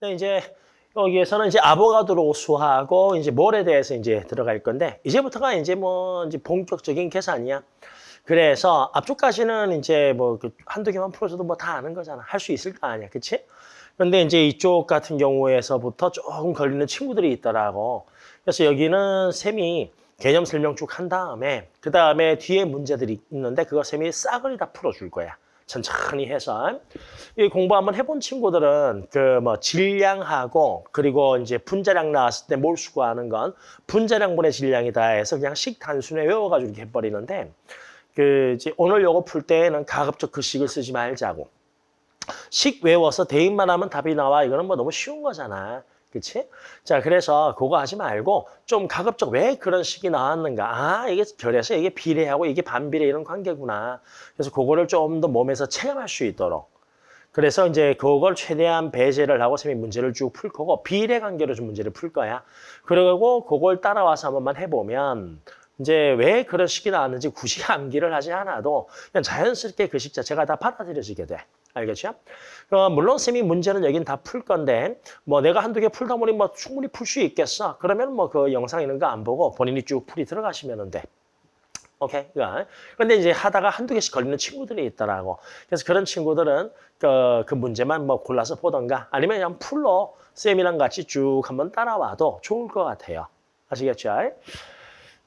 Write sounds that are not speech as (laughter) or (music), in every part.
근데 이제 여기에서는 이제 아보가드로 수하고 이제 몰에 대해서 이제 들어갈 건데 이제부터가 이제 뭐 이제 본격적인 계산이야. 그래서 앞쪽까지는 이제 뭐그 한두 개만 풀어줘도 뭐 다 아는 거잖아. 할 수 있을 거 아니야. 그치? 그런데 이제 이쪽 같은 경우에서부터 조금 걸리는 친구들이 있더라고. 그래서 여기는 쌤이 개념 설명 쭉 한 다음에 그 다음에 뒤에 문제들이 있는데 그거 쌤이 싸그리 다 풀어줄 거야. 천천히 해서. 이 공부 한번 해본 친구들은 그 뭐 질량하고 그리고 이제 분자량 나왔을 때뭘 수거하는 건 분자량분의 질량이다 해서 그냥 식 단순에 외워가지고 이렇게 해버리는데 그 이제 오늘 요거 풀 때는 가급적 그 식을 쓰지 말자고. 식 외워서 대입만 하면 답이 나와. 이거는 뭐 너무 쉬운 거잖아. 그치? 자, 그래서 그거 하지 말고 좀 가급적 왜 그런 식이 나왔는가. 아, 이게 결에서 이게 비례하고 이게 반비례 이런 관계구나. 그래서 그거를 좀 더 몸에서 체험할 수 있도록. 그래서 이제 그걸 최대한 배제를 하고 쌤이 문제를 쭉 풀 거고 비례 관계로 좀 문제를 풀 거야. 그리고 그걸 따라와서 한 번만 해보면 이제 왜 그런 식이 나 왔는지 굳이 (laughs) 암기를 하지 않아도 그냥 자연스럽게 그 식 자체가 다 받아들여지게 돼. 알겠죠? 어, 물론 쌤이 문제는 여긴 다 풀 건데 뭐 내가 한두 개 풀다 보니 뭐 충분히 풀 수 있겠어. 그러면 뭐 그 영상 있는 거 안 보고 본인이 쭉 풀이 들어가시면 돼. 오케이. 그런데 이제 하다가 한두 개씩 걸리는 친구들이 있더라고. 그래서 그런 친구들은 그, 그 문제만 뭐 골라서 보던가 아니면 그냥 풀로 쌤이랑 같이 쭉 한번 따라와도 좋을 것 같아요. 아시겠죠?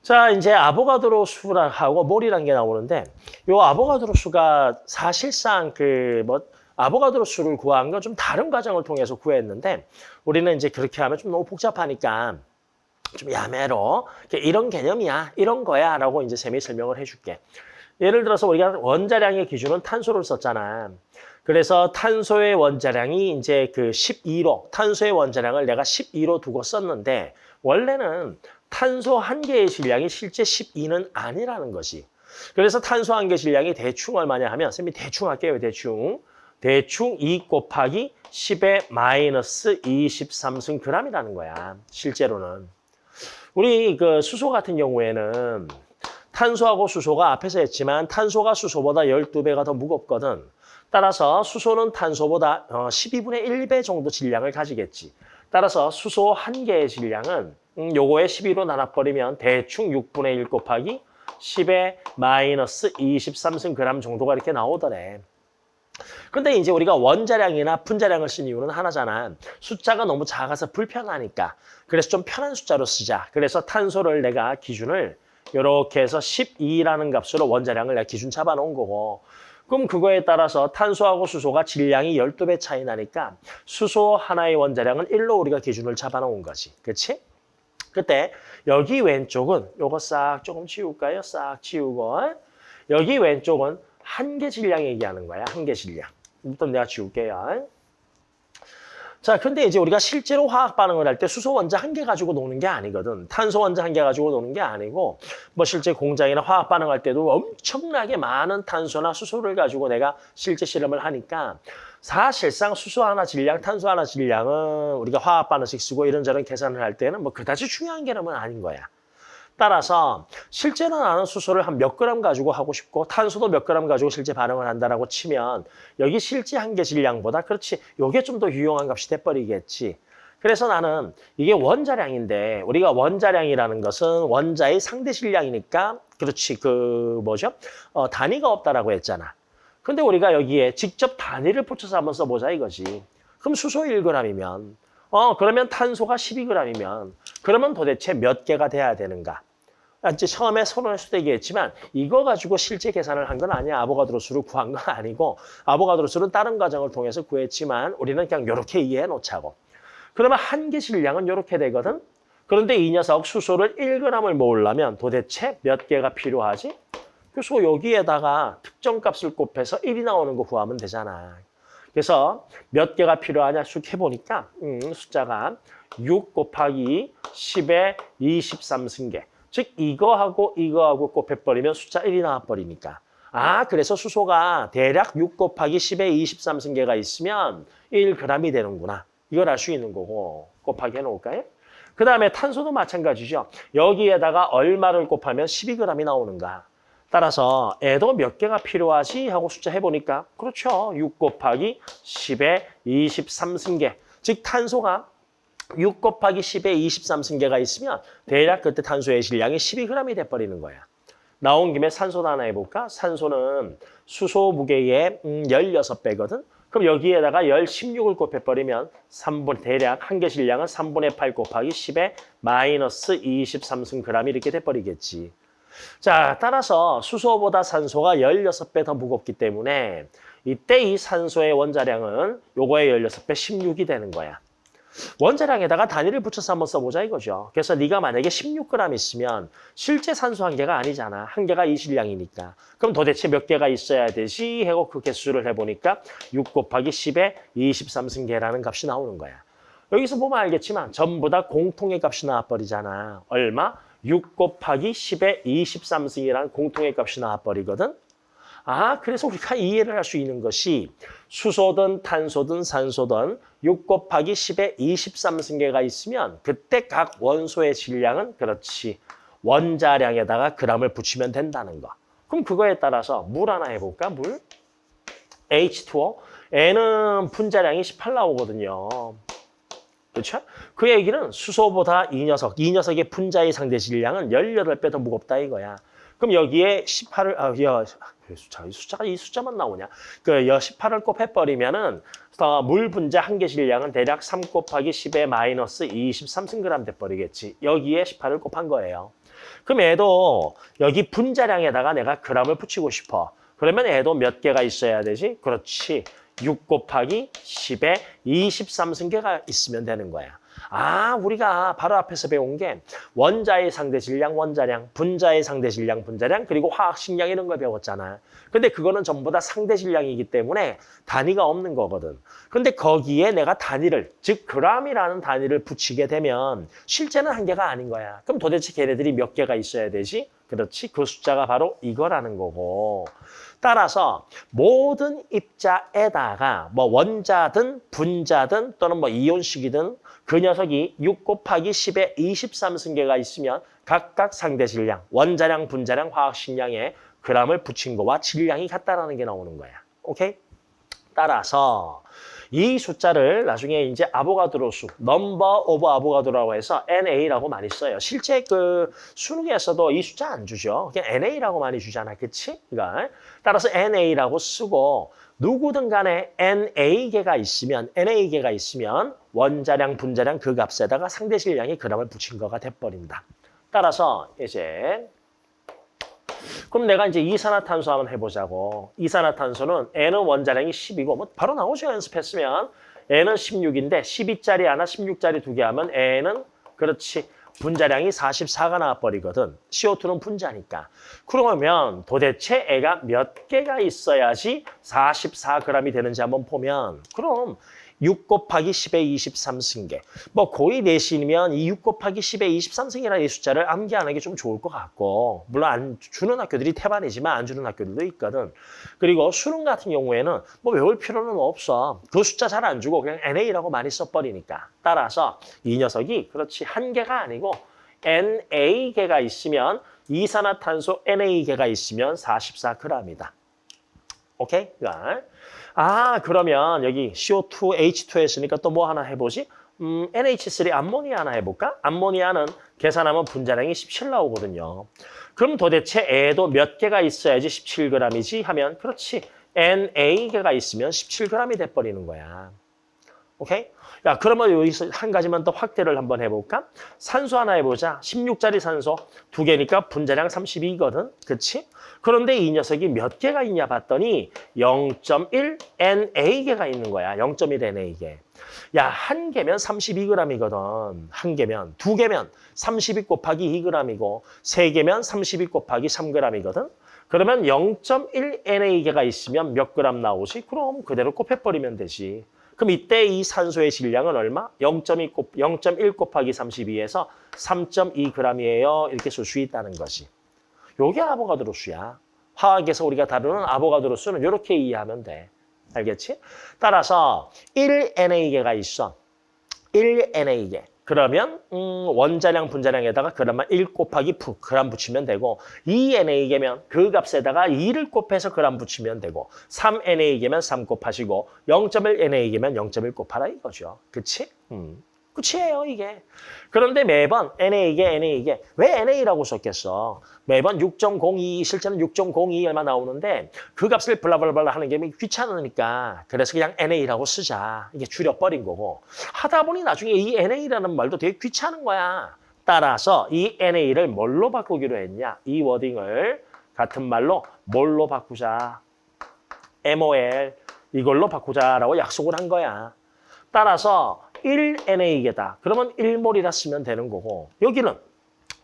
자, 이제 아보가드로 수하고 몰이라는 게 나오는데 요 아보가드로 수가 사실상 그 뭐 아보가드로 수를 구한 건 좀 다른 과정을 통해서 구했는데 우리는 이제 그렇게 하면 좀 너무 복잡하니까 좀 야매로 이런 개념이야, 이런 거야 라고 이제 쌤이 설명을 해줄게. 예를 들어서 우리가 원자량의 기준은 탄소를 썼잖아. 그래서 탄소의 원자량이 이제 그 12로, 탄소의 원자량을 내가 12로 두고 썼는데 원래는 탄소 한 개의 질량이 실제 12는 아니라는 것이. 그래서 탄소 한 개 질량이 대충 얼마냐 하면 쌤이 대충 할게요. 대충. 대충 2 곱하기 10의 마이너스 23승 그람이라는 거야. 실제로는. 우리 그 수소 같은 경우에는 탄소하고 수소가 앞에서 했지만 탄소가 수소보다 12배가 더 무겁거든. 따라서 수소는 탄소보다 12분의 어, 1배 정도 질량을 가지겠지. 따라서 수소 한 개의 질량은 음, 요거에 12로 나눠버리면 대충 6분의 1 곱하기 10의 마이너스 23승 그람 정도가 이렇게 나오더래. 근데 이제 우리가 원자량이나 분자량을 쓴 이유는 하나잖아. 숫자가 너무 작아서 불편하니까. 그래서 좀 편한 숫자로 쓰자. 그래서 탄소를 내가 기준을 이렇게 해서 12라는 값으로 원자량을 내가 기준 잡아놓은 거고 그럼 그거에 따라서 탄소하고 수소가 질량이 12배 차이 나니까 수소 하나의 원자량은 1로 우리가 기준을 잡아놓은 거지. 그렇지? 그때 여기 왼쪽은 요거 싹 조금 치울까요? 싹 치우고 여기 왼쪽은 한 개 질량 얘기하는 거야. 한 개 질량. 일단 내가 지울게요. 자, 근데 이제 우리가 실제로 화학 반응을 할 때 수소 원자 한 개 가지고 노는 게 아니거든. 탄소 원자 한 개 가지고 노는 게 아니고 뭐 실제 공장이나 화학 반응할 때도 엄청나게 많은 탄소나 수소를 가지고 내가 실제 실험을 하니까 사실상 수소 하나 질량, 탄소 하나 질량은 우리가 화학 반응식 쓰고 이런저런 계산을 할 때는 뭐 그다지 중요한 개념은 아닌 거야. 따라서 실제로 나는 수소를 한 몇 그램 가지고 하고 싶고 탄소도 몇 그램 가지고 실제 반응을 한다라고 치면 여기 실제 한개 질량보다 그렇지 요게 좀 더 유용한 값이 돼버리겠지. 그래서 나는 이게 원자량인데 우리가 원자량이라는 것은 원자의 상대 질량이니까 그렇지 그 뭐죠? 어, 단위가 없다라고 했잖아. 근데 우리가 여기에 직접 단위를 붙여서 한번 써보자 이거지. 그럼 수소 1g이면 어 그러면 탄소가 12g이면 그러면 도대체 몇 개가 돼야 되는가? 아, 이제 처음에 서론에서도 얘기했지만 이거 가지고 실제 계산을 한 건 아니야. 아보가드로 수를 구한 건 아니고 아보가드로 수는 다른 과정을 통해서 구했지만 우리는 그냥 이렇게 이해해 놓자고. 그러면 한 개 질량은 이렇게 되거든. 그런데 이 녀석 수소를 1g을 모으려면 도대체 몇 개가 필요하지? 그래서 여기에다가 특정 값을 곱해서 1이 나오는 거 구하면 되잖아. 그래서 몇 개가 필요하냐 쑥 해보니까 음, 숫자가 6 곱하기 10의 23승계. 즉 이거하고 이거하고 곱해버리면 숫자 1이 나와버리니까. 아 그래서 수소가 대략 6 곱하기 10의 23승계가 있으면 1g이 되는구나. 이걸 알 수 있는 거고 곱하기 해놓을까요? 그 다음에 탄소도 마찬가지죠. 여기에다가 얼마를 곱하면 12g이 나오는가. 따라서 애도 몇 개가 필요하지 하고 숫자 해보니까 그렇죠. 6 곱하기 10의 23승계. 즉 탄소가 6 곱하기 10에 23승계가 있으면 대략 그때 탄소의 질량이 12g이 돼버리는 거야. 나온 김에 산소도 하나 해볼까? 산소는 수소 무게의 음, 16배거든? 그럼 여기에다가 열 16을 곱해버리면 3분, 대략 한 개 질량은 3분의 8 곱하기 10에 마이너스 23승 g이 이렇게 돼버리겠지. 자, 따라서 수소보다 산소가 16배 더 무겁기 때문에 이때 이 산소의 원자량은 요거의 16배 16이 되는 거야. 원자량에다가 단위를 붙여서 한번 써보자 이거죠. 그래서 네가 만약에 16g 있으면 실제 산소 한 개가 아니잖아. 한 개가 이 질량이니까. 그럼 도대체 몇 개가 있어야 되지? 하고 그 개수를 해보니까 6 곱하기 10에 23승계라는 값이 나오는 거야. 여기서 보면 알겠지만 전부 다 공통의 값이 나와버리잖아. 얼마? 6 곱하기 10에 23승이라는 공통의 값이 나와버리거든. 아, 그래서 우리가 이해를 할 수 있는 것이 수소든 탄소든 산소든 6 곱하기 10에 23승계가 있으면 그때 각 원소의 질량은 그렇지. 원자량에다가 그람을 붙이면 된다는 거. 그럼 그거에 따라서 물 하나 해볼까? 물? H2O. N은 분자량이 18 나오거든요. 그렇죠? 그 얘기는 수소보다 이 녀석, 이 녀석의 분자의 상대 질량은 18배 더 무겁다 이거야. 그럼 여기에 18을, 아, 야, 왜 숫자, 이 숫자가 이 숫자만 나오냐? 그 18을 곱해버리면은 어, 물 분자 한 개 질량은 대략 3 곱하기 10의 마이너스 23승g 돼버리겠지. 여기에 18을 곱한 거예요. 그럼 얘도 여기 분자량에다가 내가 그람을 붙이고 싶어. 그러면 얘도 몇 개가 있어야 되지? 그렇지. 6 곱하기 10에 23승계가 있으면 되는 거야. 아, 우리가 바로 앞에서 배운 게 원자의 상대 질량, 원자량, 분자의 상대 질량, 분자량, 그리고 화학 식량 이런 걸 배웠잖아. 근데 그거는 전부 다 상대 질량이기 때문에 단위가 없는 거거든. 근데 거기에 내가 단위를, 즉 그람이라는 단위를 붙이게 되면 실제는 한 개가 아닌 거야. 그럼 도대체 걔네들이 몇 개가 있어야 되지? 그렇지. 그 숫자가 바로 이거라는 거고. 따라서 모든 입자에다가 뭐 원자든 분자든 또는 뭐 이온식이든 그 녀석이 6 곱하기 10의 23승개가 있으면 각각 상대 질량, 원자량, 분자량, 화학식량에 그람을 붙인 거와 질량이 같다라는 게 나오는 거야. 오케이? 따라서 이 숫자를 나중에 이제 아보가드로 수, number of Avogadro라고 해서 NA라고 많이 써요. 실제 그 수능에서도 이 숫자 안 주죠. 그냥 NA라고 많이 주잖아. 그치? 그러니까 따라서 NA라고 쓰고 누구든 간에 NA개가 있으면 NA개가 있으면 원자량, 분자량 그 값에다가 상대 질량이 그람을 붙인 거가 돼버린다. 따라서 이제 그럼 내가 이제 이산화탄소 한번 해보자고. 이산화탄소는 N은 원자량이 10이고 뭐 바로 나오죠. 연습했으면. N은 16인데 12짜리 하나, 16짜리 두 개 하면 N은 그렇지. 분자량이 44가 나와버리거든. CO2는 분자니까. 그러면 도대체 애가 몇 개가 있어야지 44g이 되는지 한번 보면 그럼 6 곱하기 10의 23승계. 뭐 고2 내신이면 이 6 곱하기 10의 23승이라는 이 숫자를 암기하는 게좀 좋을 것 같고 물론 안 주는 학교들이 태반이지만 안 주는 학교들도 있거든. 그리고 수능 같은 경우에는 뭐 외울 필요는 없어. 그 숫자 잘 안 주고 그냥 NA라고 많이 써버리니까. 따라서 이 녀석이 그렇지 한 개가 아니고 NA개가 있으면 이산화탄소 NA개가 있으면 44g이다. 오케이? 그러니까 아 그러면 여기 CO2, H2 했으니까 또 뭐 하나 해보지? 음, NH3 암모니아 하나 해볼까? 암모니아는 계산하면 분자량이 17 나오거든요. 그럼 도대체 애도 몇 개가 있어야지 17g이지 하면 그렇지. NA개가 있으면 17g이 돼버리는 거야. 오케이? 야, 그러면 여기서 한 가지만 더 확대를 한번 해볼까? 산소 하나 해보자. 16짜리 산소 두 개니까 분자량 32거든. 그치? 그런데 이 녀석이 몇 개가 있냐 봤더니 0.1 NA개가 있는 거야. 0.1 NA개. 야, 한 개면 32g이거든. 한 개면. 두 개면 32 곱하기 2g이고 세 개면 32 곱하기 3g이거든. 그러면 0.1 NA개가 있으면 몇 그램 나오지? 그럼 그대로 곱해버리면 되지. 그럼 이때 이 산소의 질량은 얼마? 0.1 곱, 0.1 곱하기 32에서 3.2g이에요. 이렇게 쓸 수 있다는 거지. 요게 아보가드로 수야. 화학에서 우리가 다루는 아보가드로 수는 이렇게 이해하면 돼. 알겠지? 따라서 1NA개가 있어. 1NA개. 그러면 음, 원자량 분자량에다가 그람만 1 곱하기 푸 그람 붙이면 되고 2NA개면 그 값에다가 2를 곱해서 그람 붙이면 되고 3NA개면 3 곱하시고 0.1NA개면 0.1 곱하라 이거죠. 그치? 음. 끝이에요, 이게. 그런데 매번 NA게, NA게. 왜 NA라고 썼겠어? 매번 6.02, 실제는 6.02 얼마 나오는데 그 값을 블라블라블라 하는 게 귀찮으니까 그래서 그냥 NA라고 쓰자. 이게 줄여버린 거고. 하다 보니 나중에 이 NA라는 말도 되게 귀찮은 거야. 따라서 이 NA를 뭘로 바꾸기로 했냐? 이 워딩을 같은 말로 뭘로 바꾸자? MOL 이걸로 바꾸자라고 약속을 한 거야. 따라서 1NA계다. 그러면 1몰이라 쓰면 되는 거고 여기는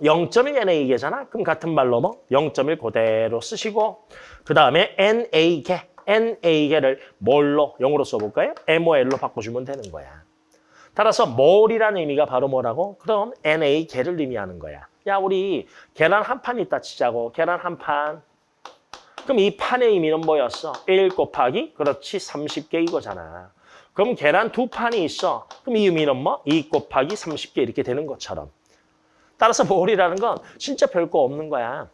0.1NA계잖아. 그럼 같은 말로 뭐 0.1 그대로 쓰시고 그 다음에 NA계, NA계를 뭘로 영어로 써볼까요? MOL로 바꿔주면 되는 거야. 따라서 몰이라는 의미가 바로 뭐라고? 그럼 NA계를 의미하는 거야. 야 우리 계란 한 판 있다 치자고. 계란 한 판. 그럼 이 판의 의미는 뭐였어? 1 곱하기 그렇지 30개 이거잖아. 그럼 계란 두 판이 있어. 그럼 이 의미는 뭐? 2 곱하기 30개 이렇게 되는 것처럼. 따라서 몰이라는 건 진짜 별거 없는 거야.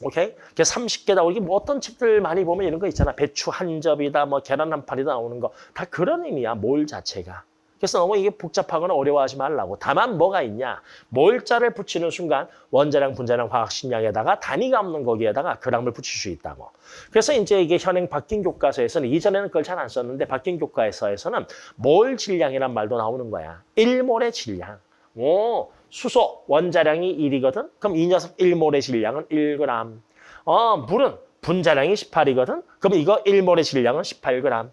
오케이? 30개다. 우리 뭐 어떤 책들 많이 보면 이런 거 있잖아. 배추 한 접이다, 뭐 계란 한 판이다 나오는 거. 다 그런 의미야, 몰 자체가. 그래서 너무 이게 복잡하거나 어려워하지 말라고. 다만 뭐가 있냐. 몰자를 붙이는 순간 원자량, 분자량, 화학식량에다가 단위가 없는 거기에다가 그람을 붙일 수 있다고. 그래서 이제 이게 현행 바뀐 교과서에서는 이전에는 그걸 잘 안 썼는데 바뀐 교과서에서는 몰 질량이란 말도 나오는 거야. 1몰의 질량. 오, 수소 원자량이 1이거든. 그럼 이 녀석 1몰의 질량은 1g. 어, 물은 분자량이 18이거든. 그럼 이거 1몰의 질량은 18g.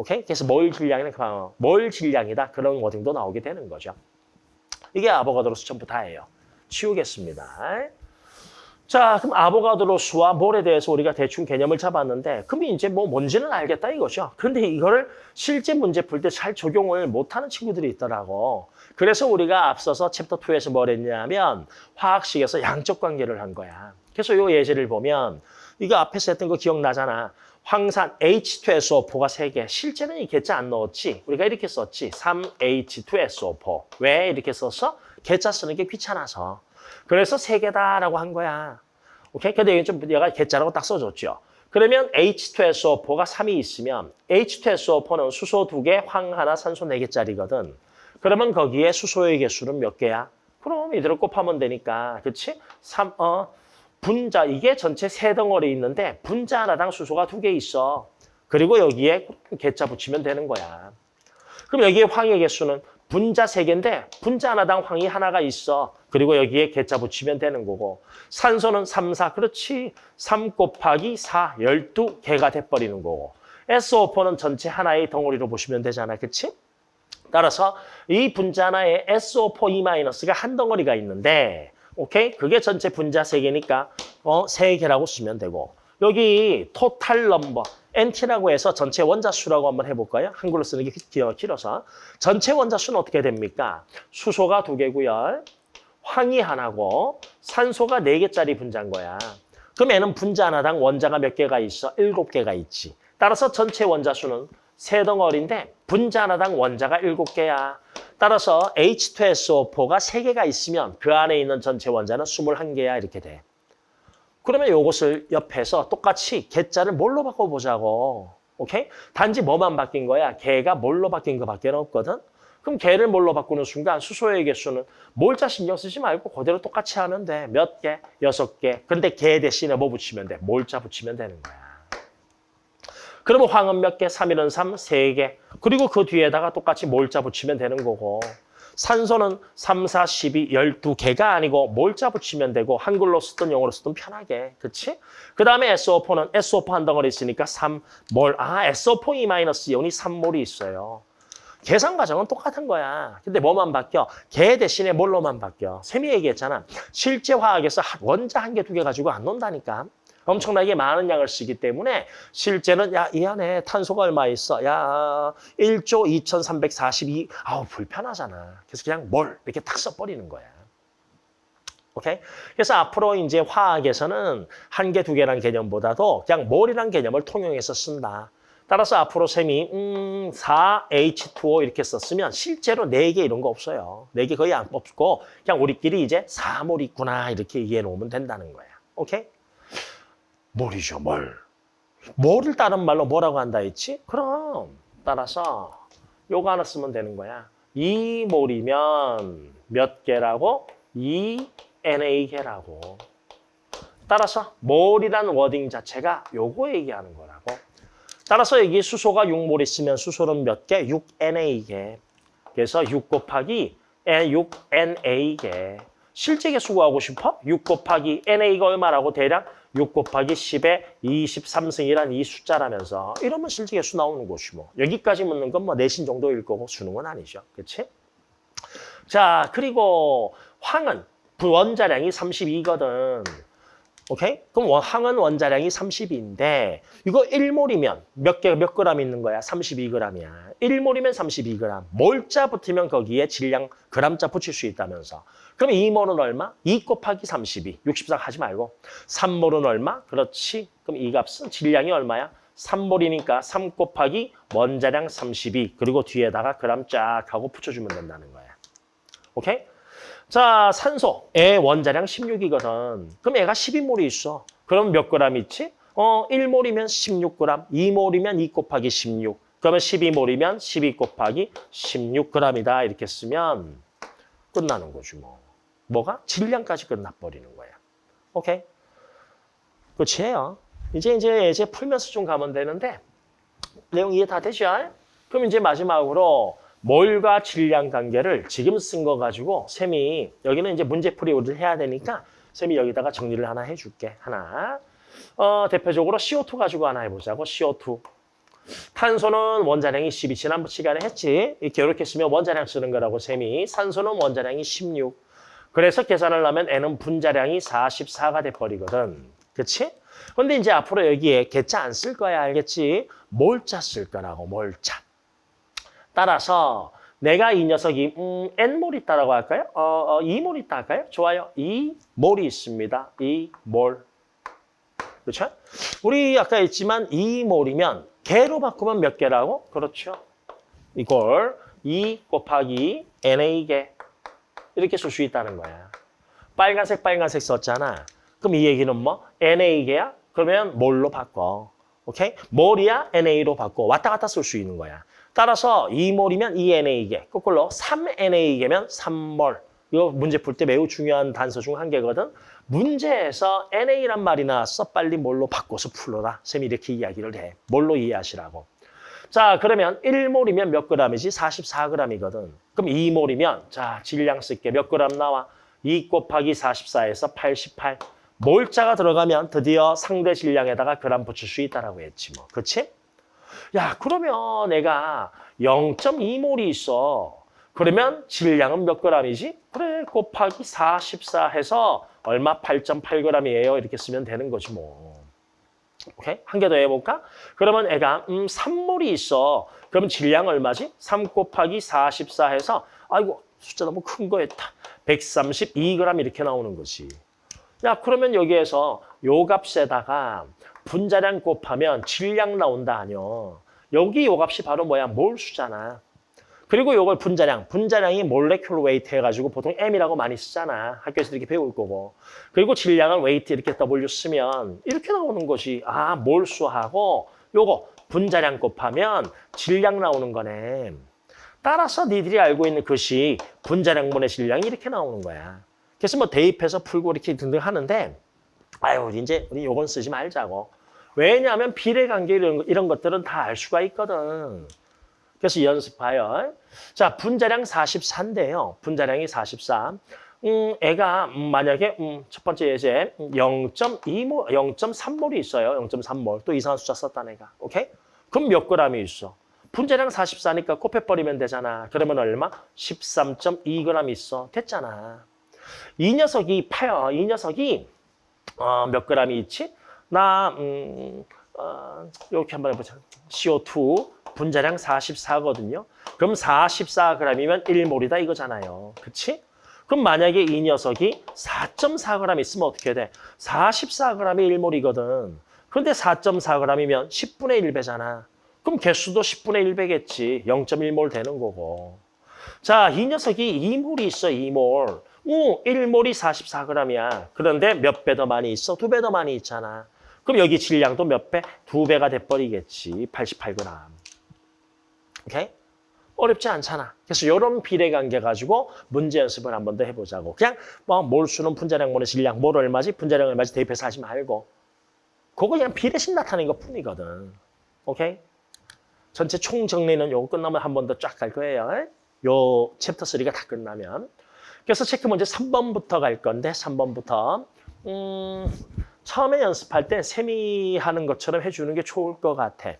오케이? 그래서 몰 질량이나 몰 질량이다. 그런 워딩도 나오게 되는 거죠. 이게 아보가드로수 전부 다예요. 치우겠습니다. 자, 그럼 아보가드로수와 몰에 대해서 우리가 대충 개념을 잡았는데 그럼 이제 뭐 뭔지는 알겠다 이거죠. 그런데 이거를 실제 문제 풀 때 잘 적용을 못하는 친구들이 있더라고. 그래서 우리가 앞서서 챕터 2에서 뭘 했냐면 화학식에서 양적 관계를 한 거야. 그래서 이 예제를 보면 이거 앞에서 했던 거 기억나잖아. 황산 H2SO4가 3개. 실제는 이 개자 안 넣었지. 우리가 이렇게 썼지. 3H2SO4. 왜 이렇게 썼어? 개자 쓰는 게 귀찮아서. 그래서 3개다라고 한 거야. 오케이? 근데 여기 좀 얘가 개자라고 딱 써줬죠. 그러면 H2SO4가 3이 있으면 H2SO4는 수소 2개, 황 하나, 산소 4개짜리거든. 그러면 거기에 수소의 개수는 몇 개야? 그럼 이대로 곱하면 되니까. 그렇지? 3, 어, 분자, 이게 전체 세 덩어리 있는데 분자 하나당 수소가 두 개 있어. 그리고 여기에 개자 붙이면 되는 거야. 그럼 여기에 황의 개수는 분자 세개인데 분자 하나당 황이 하나가 있어. 그리고 여기에 개자 붙이면 되는 거고 산소는 3, 4, 그렇지. 3 곱하기 4, 12개가 돼버리는 거고 SO4는 전체 하나의 덩어리로 보시면 되잖아. 그렇지? 따라서 이 분자 하나에 SO4E-가 한 덩어리가 있는데 오케이? 그게 전체 분자 세개니까 어, 세개라고 쓰면 되고 여기 토탈 넘버 NT라고 해서 전체 원자 수라고 한번 해볼까요? 한글로 쓰는 게 길어서 전체 원자 수는 어떻게 됩니까? 수소가 두 개고요. 황이 하나고 산소가 네 개짜리 분자인 거야. 그럼 얘는 분자 하나당 원자가 몇 개가 있어? 일곱 개가 있지. 따라서 전체 원자 수는 세 덩어리인데 분자 하나당 원자가 일곱 개야. 따라서 H2SO4가 3개가 있으면 그 안에 있는 전체 원자는 21개야 이렇게 돼. 그러면 이것을 옆에서 똑같이 개자를 뭘로 바꿔보자고. 오케이? 단지 뭐만 바뀐 거야? 개가 뭘로 바뀐 거밖에 없거든? 그럼 개를 뭘로 바꾸는 순간 수소의 개수는 몰자 신경 쓰지 말고 그대로 똑같이 돼. 몇 개? 여섯 개. 근데 개 대신에 뭐 붙이면 돼? 몰자 붙이면 되는 거야. 그러면 황은 몇 개? 3일은 3, 3개. 그리고 그 뒤에다가 똑같이 몰자 붙이면 되는 거고. 산소는 3, 4, 12, 12개가 아니고 몰자 붙이면 되고 한글로 쓰든 영어로 쓰든 편하게. 그치? 그 다음에 SO4는 SO4 한 덩어리 있으니까 3몰. 아, SO4E-이온이 3몰이 있어요. 계산 과정은 똑같은 거야. 근데 뭐만 바뀌어? 개 대신에 뭘로만 바뀌어? 샘이 얘기했잖아. 실제 화학에서 원자 한 개, 두 개 가지고 안 논다니까. 엄청나게 많은 양을 쓰기 때문에 실제는 야 이 안에 탄소가 얼마 있어? 야 1조 2342 아우 불편하잖아. 그래서 그냥 뭘 이렇게 딱 써버리는 거야. 오케이? 그래서 앞으로 이제 화학에서는 한 개, 두 개라는 개념보다도 그냥 뭘이란 개념을 통용해서 쓴다. 따라서 앞으로 셈이 음, 4H2O 이렇게 썼으면 실제로 4개 이런 거 없어요. 4개 거의 안 없고 그냥 우리끼리 이제 4몰 있구나 이렇게 이해해 놓으면 된다는 거야. 오케이? 몰이죠, 몰. 몰을 다른 말로 뭐라고 한다 했지? 그럼 따라서 요거 하나 쓰면 되는 거야. 2몰이면 몇 개라고? 2NA 개라고. 따라서 몰이란 워딩 자체가 요거 얘기하는 거라고. 따라서 여기 수소가 6몰 있으면 수소는 몇 개? 6NA 개. 그래서 6 곱하기 6NA 개. 실제 개수 구하고 싶어? 6 곱하기 NA가 얼마라고 대략? 6 곱하기 10에 23승이란 이 숫자라면서 이러면 실제 개수 나오는 것이 뭐. 여기까지 묻는 건 뭐 내신 정도일 거고 수능은 아니죠. 그렇지? 자, 그리고 황은 원자량이 32거든. 오케이? 그럼 원- 황은 원자량이 32인데 이거 1몰이면 몇 개, 몇 그램 있는 거야? 32g이야. 1몰이면 32g. 몰자 붙으면 거기에 질량 그램자 붙일 수 있다면서. 그럼 2몰은 얼마? 2 곱하기 32. 64 하지 말고. 3몰은 얼마? 그렇지. 그럼 이 값은 질량이 얼마야? 3몰이니까 3 곱하기 원자량 32. 그리고 뒤에다가 그램 쫙 하고 붙여주면 된다는 거야. 오케이? 자, 산소의 원자량 16이거든. 그럼 얘가 12몰이 있어. 그럼 몇 그램 있지? 어, 1몰이면 16g, 2몰이면 2 곱하기 16. 그러면 12몰이면 12 곱하기 16g이다. 이렇게 쓰면 끝나는 거지 뭐. 뭐가? 질량까지 끝나버리는 거야. 오케이? 끝이에요. 이제 이제 이제 풀면서 좀 가면 되는데 내용 이해 다 되죠? 그럼 이제 마지막으로 몰과 질량 관계를 지금 쓴 거 가지고 쌤이 여기는 이제 문제풀이 우리를 해야 되니까 쌤이 여기다가 정리를 하나 해줄게. 하나. 어, 대표적으로 CO2 가지고 하나 해보자고. CO2. 탄소는 원자량이 12. 지난번 시간에 했지. 이렇게 이렇게 쓰면 원자량 쓰는 거라고 쌤이. 산소는 원자량이 16. 그래서 계산을 하면 N은 분자량이 44가 돼버리거든. 그치? 근데 이제 앞으로 여기에 개자 안 쓸 거야. 알겠지? 몰자 쓸 거라고. 몰자. 따라서 내가 이 녀석이 음, N몰 있다라고 할까요? 어, 어, 2몰 있다 할까요? 좋아요. 2몰이 있습니다. 2몰. 그렇죠? 우리 아까 했지만 2몰이면 개로 바꾸면 몇 개라고? 그렇죠. 이걸 2 곱하기 NA개 이렇게 쓸 수 있다는 거야. 빨간색 빨간색 썼잖아. 그럼 이 얘기는 뭐? NA개야? 그러면 몰로 바꿔. 오케이? 몰이야? NA로 바꿔. 왔다 갔다 쓸 수 있는 거야. 따라서 2몰이면 2NA개, 거꾸로 3NA개면 3몰. 이거 문제 풀 때 매우 중요한 단서 중 한 개거든. 문제에서 NA란 말이 나왔어. 빨리 몰로 바꿔서 풀어라. 쌤이 이렇게 이야기를 해. 몰로 이해하시라고. 자, 그러면 1몰이면 몇 그램이지? 44g이거든. 그럼 2몰이면 자, 질량 쓸게 몇 그램 나와? 2 곱하기 44에서 88. 몰자가 들어가면 드디어 상대 질량에다가 그램 붙일 수 있다라고 했지 뭐. 그렇지? 야, 그러면 내가 0.2몰이 있어. 그러면 질량은 몇 g이지? 그래, 곱하기 44 해서 얼마? 8.8g이에요. 이렇게 쓰면 되는 거지 뭐. 오케이? 한 개 더 해볼까? 그러면 애가 음, 3몰이 있어. 그럼 질량 얼마지? 3 곱하기 44 해서 아이고, 숫자 너무 큰거 했다. 132g 이렇게 나오는 거지. 야, 그러면 여기에서 요 값에다가 분자량 곱하면 질량 나온다 아니요. 여기 요 값이 바로 뭐야? 몰수잖아. 그리고 요걸 분자량, 분자량이 molecular weight 해가지고 보통 M이라고 많이 쓰잖아. 학교에서 이렇게 배울 거고. 그리고 질량은 weight 이렇게 W 쓰면 이렇게 나오는 것이 아 몰수하고 요거 분자량 곱하면 질량 나오는 거네. 따라서 니들이 알고 있는 것이 분자량분의 질량이 이렇게 나오는 거야. 그래서 뭐 대입해서 풀고 이렇게 등등 하는데 아유 이제 우리 요건 쓰지 말자고. 왜냐하면 비례관계 이런, 이런 것들은 다 알 수가 있거든. 그래서 연습하여. 자, 분자량 44인데요. 분자량이 44. 음, 애가 음, 만약에 음, 첫 번째 예제 0.2몰, 0.3몰이 있어요. 0.3몰. 또 이상한 숫자 썼다 내가. 오케이? 그럼 몇 그램이 있어? 분자량 44니까 곱해버리면 되잖아. 그러면 얼마? 13.2g 있어. 됐잖아. 이 녀석이 파요. 이 녀석이 어, 몇 g이 있지? 나 음, 어, 이렇게 한번 해보자. CO2 분자량 44거든요. 그럼 44g이면 1몰이다 이거잖아요. 그치? 그럼 만약에 이 녀석이 4.4g 있으면 어떻게 돼? 44g이 1몰이거든. 그런데 4.4g이면 10분의 1배잖아. 그럼 개수도 10분의 1배겠지. 0.1몰 되는 거고. 자, 이 녀석이 2몰이 있어, 2몰. 오, 1몰이 44g이야. 그런데 몇 배 더 많이 있어? 두 배 더 많이 있잖아. 그럼 여기 질량도 몇 배? 두 배가 돼버리겠지. 88g. 오케이? 어렵지 않잖아. 그래서 이런 비례 관계 가지고 문제 연습을 한 번 더 해보자고. 그냥 뭐 몰수는 분자량, 모의 질량, 몰 얼마지, 분자량 얼마지 대입해서 하지 말고. 그거 그냥 비례식 나타내는 것 뿐이거든. 오케이? 전체 총 정리는 요거 끝나면 한 번 더 쫙 갈 거예요. 요 챕터 3가 다 끝나면. 그래서 체크 문제 3번부터 갈 건데 3번부터 음, 처음에 연습할 때 쌤이 하는 것처럼 해주는 게 좋을 것 같아.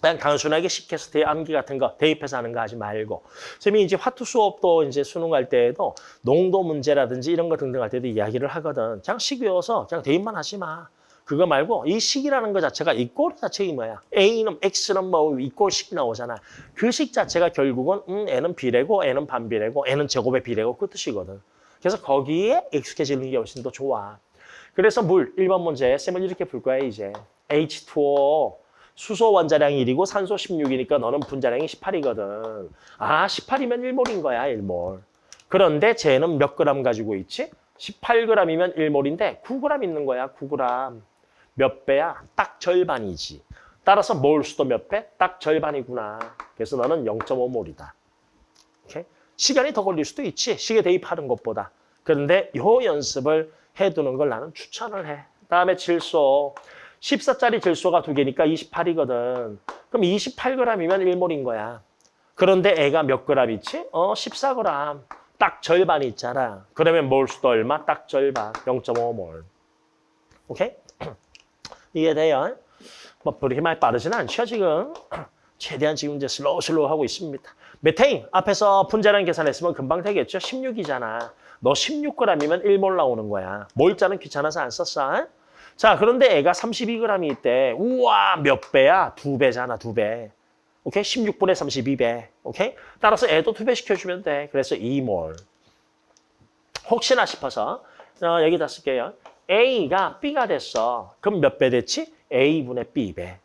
그냥 단순하게 대 암기 같은 거 대입해서 하는 거 하지 말고 쌤이 이제 화투 수업도 이제 수능 할 때에도 농도 문제라든지 이런 거 등등 할 때도 이야기를 하거든. 그냥 식 외워서 그냥 대입만 하지 마. 그거 말고 이 식이라는 거 자체가 이꼴 자체가 뭐야? A는 X는 뭐 이꼴 식 나오잖아. 그 식 자체가 결국은 음, N은 비례고 N은 반비례고 N은 제곱의 비례고 그 뜻이거든. 그래서 거기에 익숙해지는 게 훨씬 더 좋아. 그래서 물 1번 문제 쌤은 이렇게 풀 거야 이제. H2O 수소 원자량이 1이고 산소 16이니까 너는 분자량이 18이거든. 아 18이면 1몰인 거야 1몰. 그런데 쟤는 몇 그램 가지고 있지? 18g이면 1몰인데 9g 있는 거야 9g. 몇 배야? 딱 절반이지. 따라서 몰 수도 몇 배? 딱 절반이구나. 그래서 너는 0.5몰이다. 오케이? 시간이 더 걸릴 수도 있지. 시계 대입하는 것보다. 그런데 요 연습을 해두는 걸 나는 추천을 해. 다음에 질소. 14짜리 질소가 두 개니까 28이거든. 그럼 28g이면 1몰인 거야. 그런데 얘가 몇 그램 있지? 어, 14g. 딱 절반이 있잖아. 그러면 몰 수도 얼마? 딱 절반. 0.5몰. 오케이? (clears throat) 이해돼요? 뭐 그렇게 많이 빠르진 않죠 지금. (clears throat) 최대한 지금 이제 slow slow 하고 있습니다. 메테인 앞에서 분자량 계산했으면 금방 되겠죠. 16이잖아. 너 16g이면 1몰 나오는 거야. 몰자는 귀찮아서 안 썼어. 자 그런데 애가 32g이 있대. 우와 몇 배야? 두 배잖아 두 배. 오케이? 16분의 32배. 오케이? 따라서 애도 두 배 시켜주면 돼. 그래서 2몰. 혹시나 싶어서 어, 여기다 쓸게요. A가 B가 됐어. 그럼 몇 배 됐지? A분의 B배.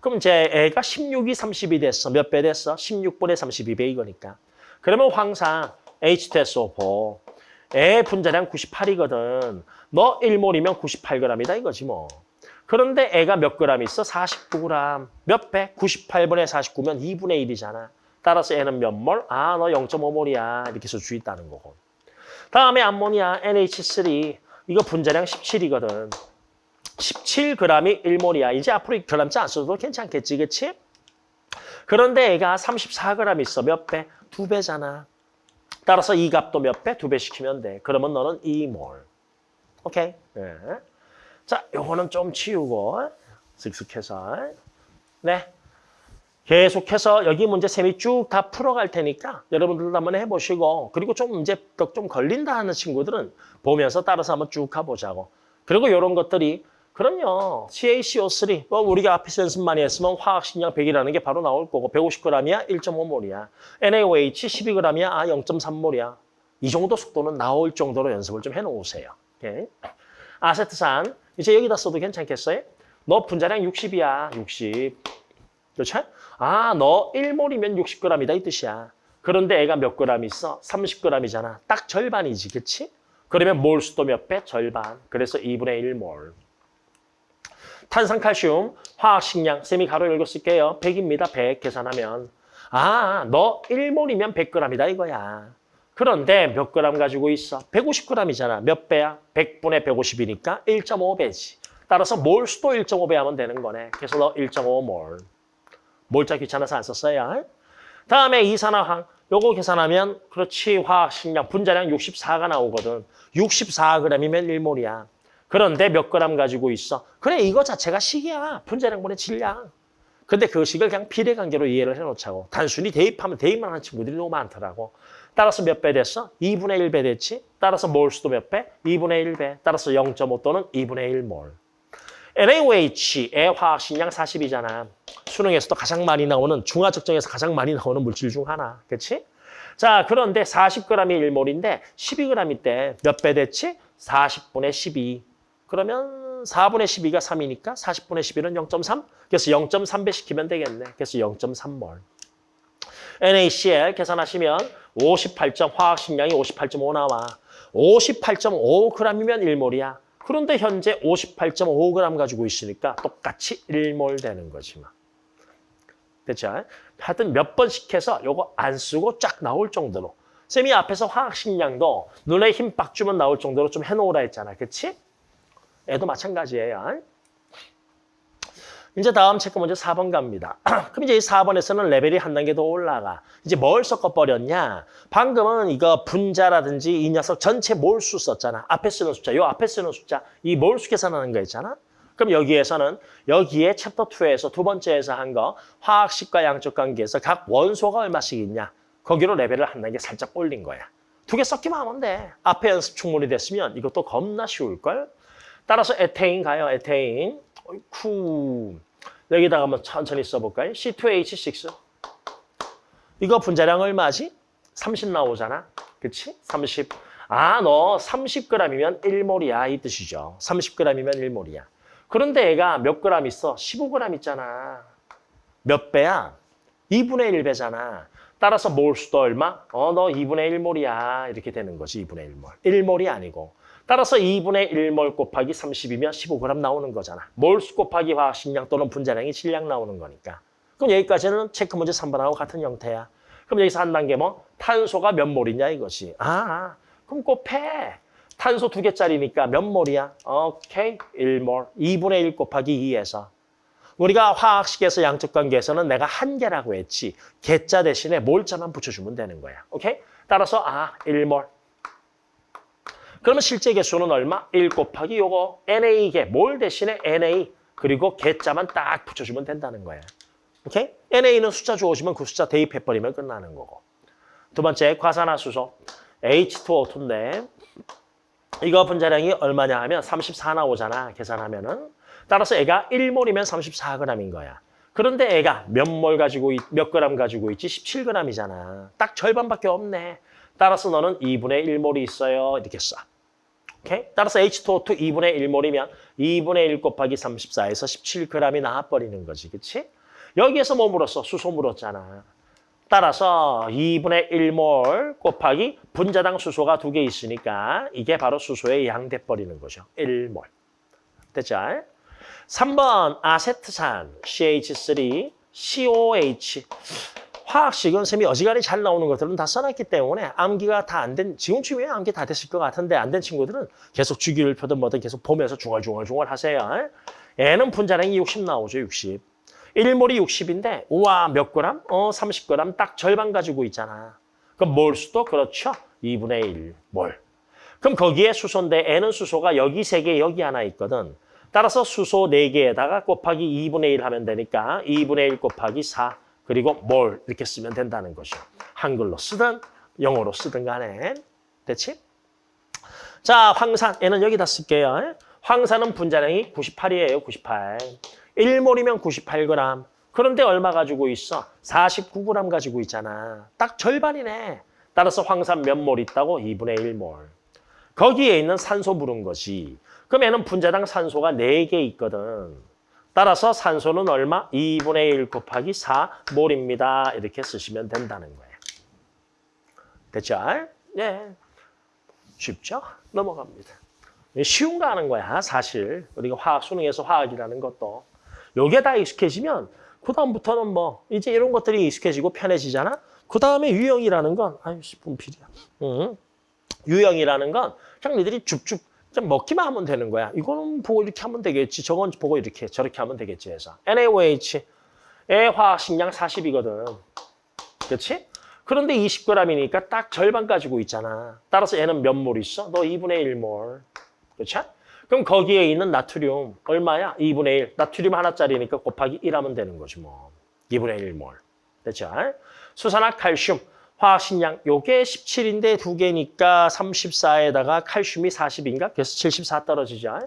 그럼 이제 애가 16이 30이 됐어. 몇 배 됐어? 16분의 32배 이거니까. 그러면 항상 H2SO4. 애 분자량 98이거든. 너 1몰이면 98g이다 이거지 뭐. 그런데 애가 몇 그램 있어? 49g. 몇 배? 98분의 49면 2분의 1이잖아. 따라서 애는 몇 몰? 아, 너 0.5몰이야. 이렇게 해서 주 있다는 거고. 다음에 암모니아 NH3. 이거 분자량 17이거든. 17g이 1몰이야. 이제 앞으로 g자 안 써도 괜찮겠지, 그치? 그런데 애가 34g 있어. 몇 배? 두 배잖아. 따라서 이 값도 몇 배? 두 배 시키면 돼. 그러면 너는 2몰. 오케이? 네. 자, 요거는 좀 치우고 슥슥해서. 네. 계속해서 여기 문제 쌤이 쭉 다 풀어갈 테니까 여러분들도 한번 해보시고 그리고 좀 문제 좀 걸린다 하는 친구들은 보면서 따라서 한번 쭉 가보자고. 그리고 이런 것들이 그럼요. CaCO3 뭐 우리가 앞에서 연습 많이 했으면 화학식량 100이라는 게 바로 나올 거고 150g이야 1.5몰이야. NaOH 12g이야 아 0.3몰이야. 이 정도 속도는 나올 정도로 연습을 좀 해놓으세요. 오케이. 아세트산 이제 여기다 써도 괜찮겠어요? 너 분자량 60이야 60. 그렇죠? 아, 너 1몰이면 60g이다 이 뜻이야. 그런데 애가 몇 g 있어? 30g이잖아. 딱 절반이지, 그치? 그러면 몰 수도 몇 배? 절반. 그래서 2분의 1몰. 탄산칼슘, 화학식량, 쌤이 가로 열고 쓸게요. 100입니다, 100 계산하면. 아, 너 1몰이면 100g이다 이거야. 그런데 몇 g 가지고 있어? 150g이잖아. 몇 배야? 100분의 150이니까 1.5배지. 따라서 몰 수도 1.5배 하면 되는 거네. 그래서 너 1.5몰. 몰자 귀찮아서 안 썼어요. 다음에 이산화황. 요거 계산하면 그렇지 화학식량 분자량 64가 나오거든. 64g이면 1몰이야. 그런데 몇 그램 가지고 있어? 그래 이거 자체가 식이야. 분자량분의 질량. 근데 그 식을 그냥 비례관계로 이해를 해놓자고. 단순히 대입하면 대입만 하는 친구들이 너무 많더라고. 따라서 몇 배 됐어? 2분의 1배 됐지? 따라서 몰수도 몇 배? 2분의 1배. 따라서 0.5 또는 2분의 1몰. NaOH의 화학식량 40이잖아. 수능에서도 가장 많이 나오는 중화적정에서 가장 많이 나오는 물질 중 하나. 그렇지? 자, 그런데 40g이 1몰인데 12g 때몇 배 됐지? 40분의 12. 그러면 4분의 12가 3이니까 40분의 11은 0.3. 그래서 0.3 배 시키면 되겠네. 그래서 0.3몰. NaCl 계산하시면 58점 화학식량이 58.5 나와. 58.5g이면 1몰이야. 그런데 현재 58.5g 가지고 있으니까 똑같이 1몰 되는 거지 뭐. 됐죠? 하여튼 몇 번씩 해서 요거 안 쓰고 쫙 나올 정도로. 쌤이 앞에서 화학식량도 눈에 힘 빡 주면 나올 정도로 좀 해놓으라 했잖아. 그치? 얘도 마찬가지예요. 이제 다음 체크 문제 4번 갑니다. (clears throat) 그럼 이제 이 4번에서는 레벨이 한 단계 더 올라가. 이제 뭘 섞어버렸냐? 방금은 이거 분자라든지 이 녀석 전체 몰수 썼잖아. 앞에 쓰는 숫자, 요 앞에 쓰는 숫자, 이 몰수 계산하는 거 있잖아. 그럼 여기에서는 여기에 챕터 2에서 두 번째에서 한 거 화학식과 양적 관계에서 각 원소가 얼마씩 있냐. 거기로 레벨을 한 단계 살짝 올린 거야. 두 개 섞기만 하면 돼. 앞에 연습 충분히 됐으면 이것도 겁나 쉬울걸? 따라서 에테인 가요, 에테인. 어이쿠. 여기다가 한번 천천히 써볼까요? C2H6. 이거 분자량 얼마지? 30 나오잖아. 그치? 30. 아, 너 30g이면 1몰이야. 이 뜻이죠. 30g이면 1몰이야. 그런데 얘가 몇 g 있어? 15g 있잖아. 몇 배야? 2분의 1배잖아. 따라서 몰수도 얼마? 어, 너 2분의 1몰이야. 이렇게 되는 거지, 2분의 1몰. 1몰이 아니고. 따라서 2분의 1몰 곱하기 30이면 15g 나오는 거잖아. 몰수 곱하기 화학식량 또는 분자량이 질량 나오는 거니까. 그럼 여기까지는 체크 문제 3번하고 같은 형태야. 그럼 여기서 한 단계 뭐? 탄소가 몇 몰이냐 이거지. 아, 아 그럼 곱해. 탄소 두 개짜리니까 몇 몰이야? 오케이, 1몰. 2분의 1 곱하기 2에서. 우리가 화학식에서 양적 관계에서는 내가 한 개라고 했지. 개자 대신에 몰자만 붙여주면 되는 거야. 오케이? 따라서 아, 1몰. 그러면 실제 개수는 얼마? 1 곱하기 요거 NA개, 몰 대신에 NA 그리고 개자만 딱 붙여주면 된다는 거예요. 오케이? NA는 숫자 주어지면 그 숫자 대입해버리면 끝나는 거고. 두 번째, 과산화수소 H2O2인데 이거 분자량이 얼마냐 하면 34 나오잖아, 계산하면은. 따라서 애가 1몰이면 34g인 거야. 그런데 애가 몇 몰 가지고, 있, 몇 그램 가지고 있지? 17g이잖아. 딱 절반밖에 없네. 따라서 너는 2분의 1몰이 있어요. 이렇게 써. 오케이? 따라서 H2O2 2분의 1몰이면 2분의 1 곱하기 34에서 17g이 나와버리는 거지. 그치? 여기에서 뭐 물었어? 수소 물었잖아. 따라서 2분의 1몰 곱하기 분자당 수소가 두 개 있으니까 이게 바로 수소의 양 돼버리는 거죠. 1몰. 됐죠? 3번 아세트산 CH3 COH 화학식은 쌤이 어지간히 잘 나오는 것들은 다 써놨기 때문에 암기가 다 안 된, 지금쯤에 암기 다 됐을 것 같은데 안 된 친구들은 계속 주기를 펴든 뭐든 계속 보면서 중얼중얼중얼 하세요. 얘는 분자량이 60 나오죠, 60. 1몰이 60인데 우와 몇 그램? 어 30g 딱 절반 가지고 있잖아. 그럼 몰 수도 그렇죠. 2분의 1 몰. 그럼 거기에 수소인데 N은 수소가 여기 세개 여기 하나 있거든. 따라서 수소 4개에다가 곱하기 2분의 1 하면 되니까 2분의 1 곱하기 4 그리고 몰 이렇게 쓰면 된다는 거죠. 한글로 쓰든 영어로 쓰든 간에. 됐지? 자, 황산. 얘는 여기다 쓸게요. 황산은 분자량이 98이에요. 98. 1몰이면 98g. 그런데 얼마 가지고 있어? 49g 가지고 있잖아. 딱 절반이네. 따라서 황산 몇 몰 있다고? 2분의 1몰. 거기에 있는 산소 물은 거지. 그럼 얘는 분자당 산소가 4개 있거든. 따라서 산소는 얼마? 2분의 1 곱하기 4몰입니다. 이렇게 쓰시면 된다는 거예요. 됐죠? 네. 쉽죠? 넘어갑니다. 쉬운 거 하는 거야, 사실. 우리가 화학, 수능에서 화학이라는 것도. 요게 다 익숙해지면 그 다음부터는 뭐 이제 이런 것들이 익숙해지고 편해지잖아. 그 다음에 유형이라는 건 아유 분필이야. 응. 유형이라는 건 그냥 니들이 줍줍 먹기만 하면 되는 거야. 이거는 보고 이렇게 하면 되겠지. 저건 보고 이렇게 저렇게 하면 되겠지 해서. NaOH 의 화학식량 40이거든. 그렇지? 그런데 20g이니까 딱 절반 가지고 있잖아. 따라서 얘는 몇 몰 있어? 너 2분의 1몰. 그렇죠? 그럼 거기에 있는 나트륨 얼마야? 2분의 1. 나트륨 하나짜리니까 곱하기 1 하면 되는 거지 뭐. 2분의 1몰. 됐죠? 수산화 칼슘. 화학식량 요게 17인데 두 개니까 34에다가 칼슘이 40인가? 그래서 74 떨어지죠.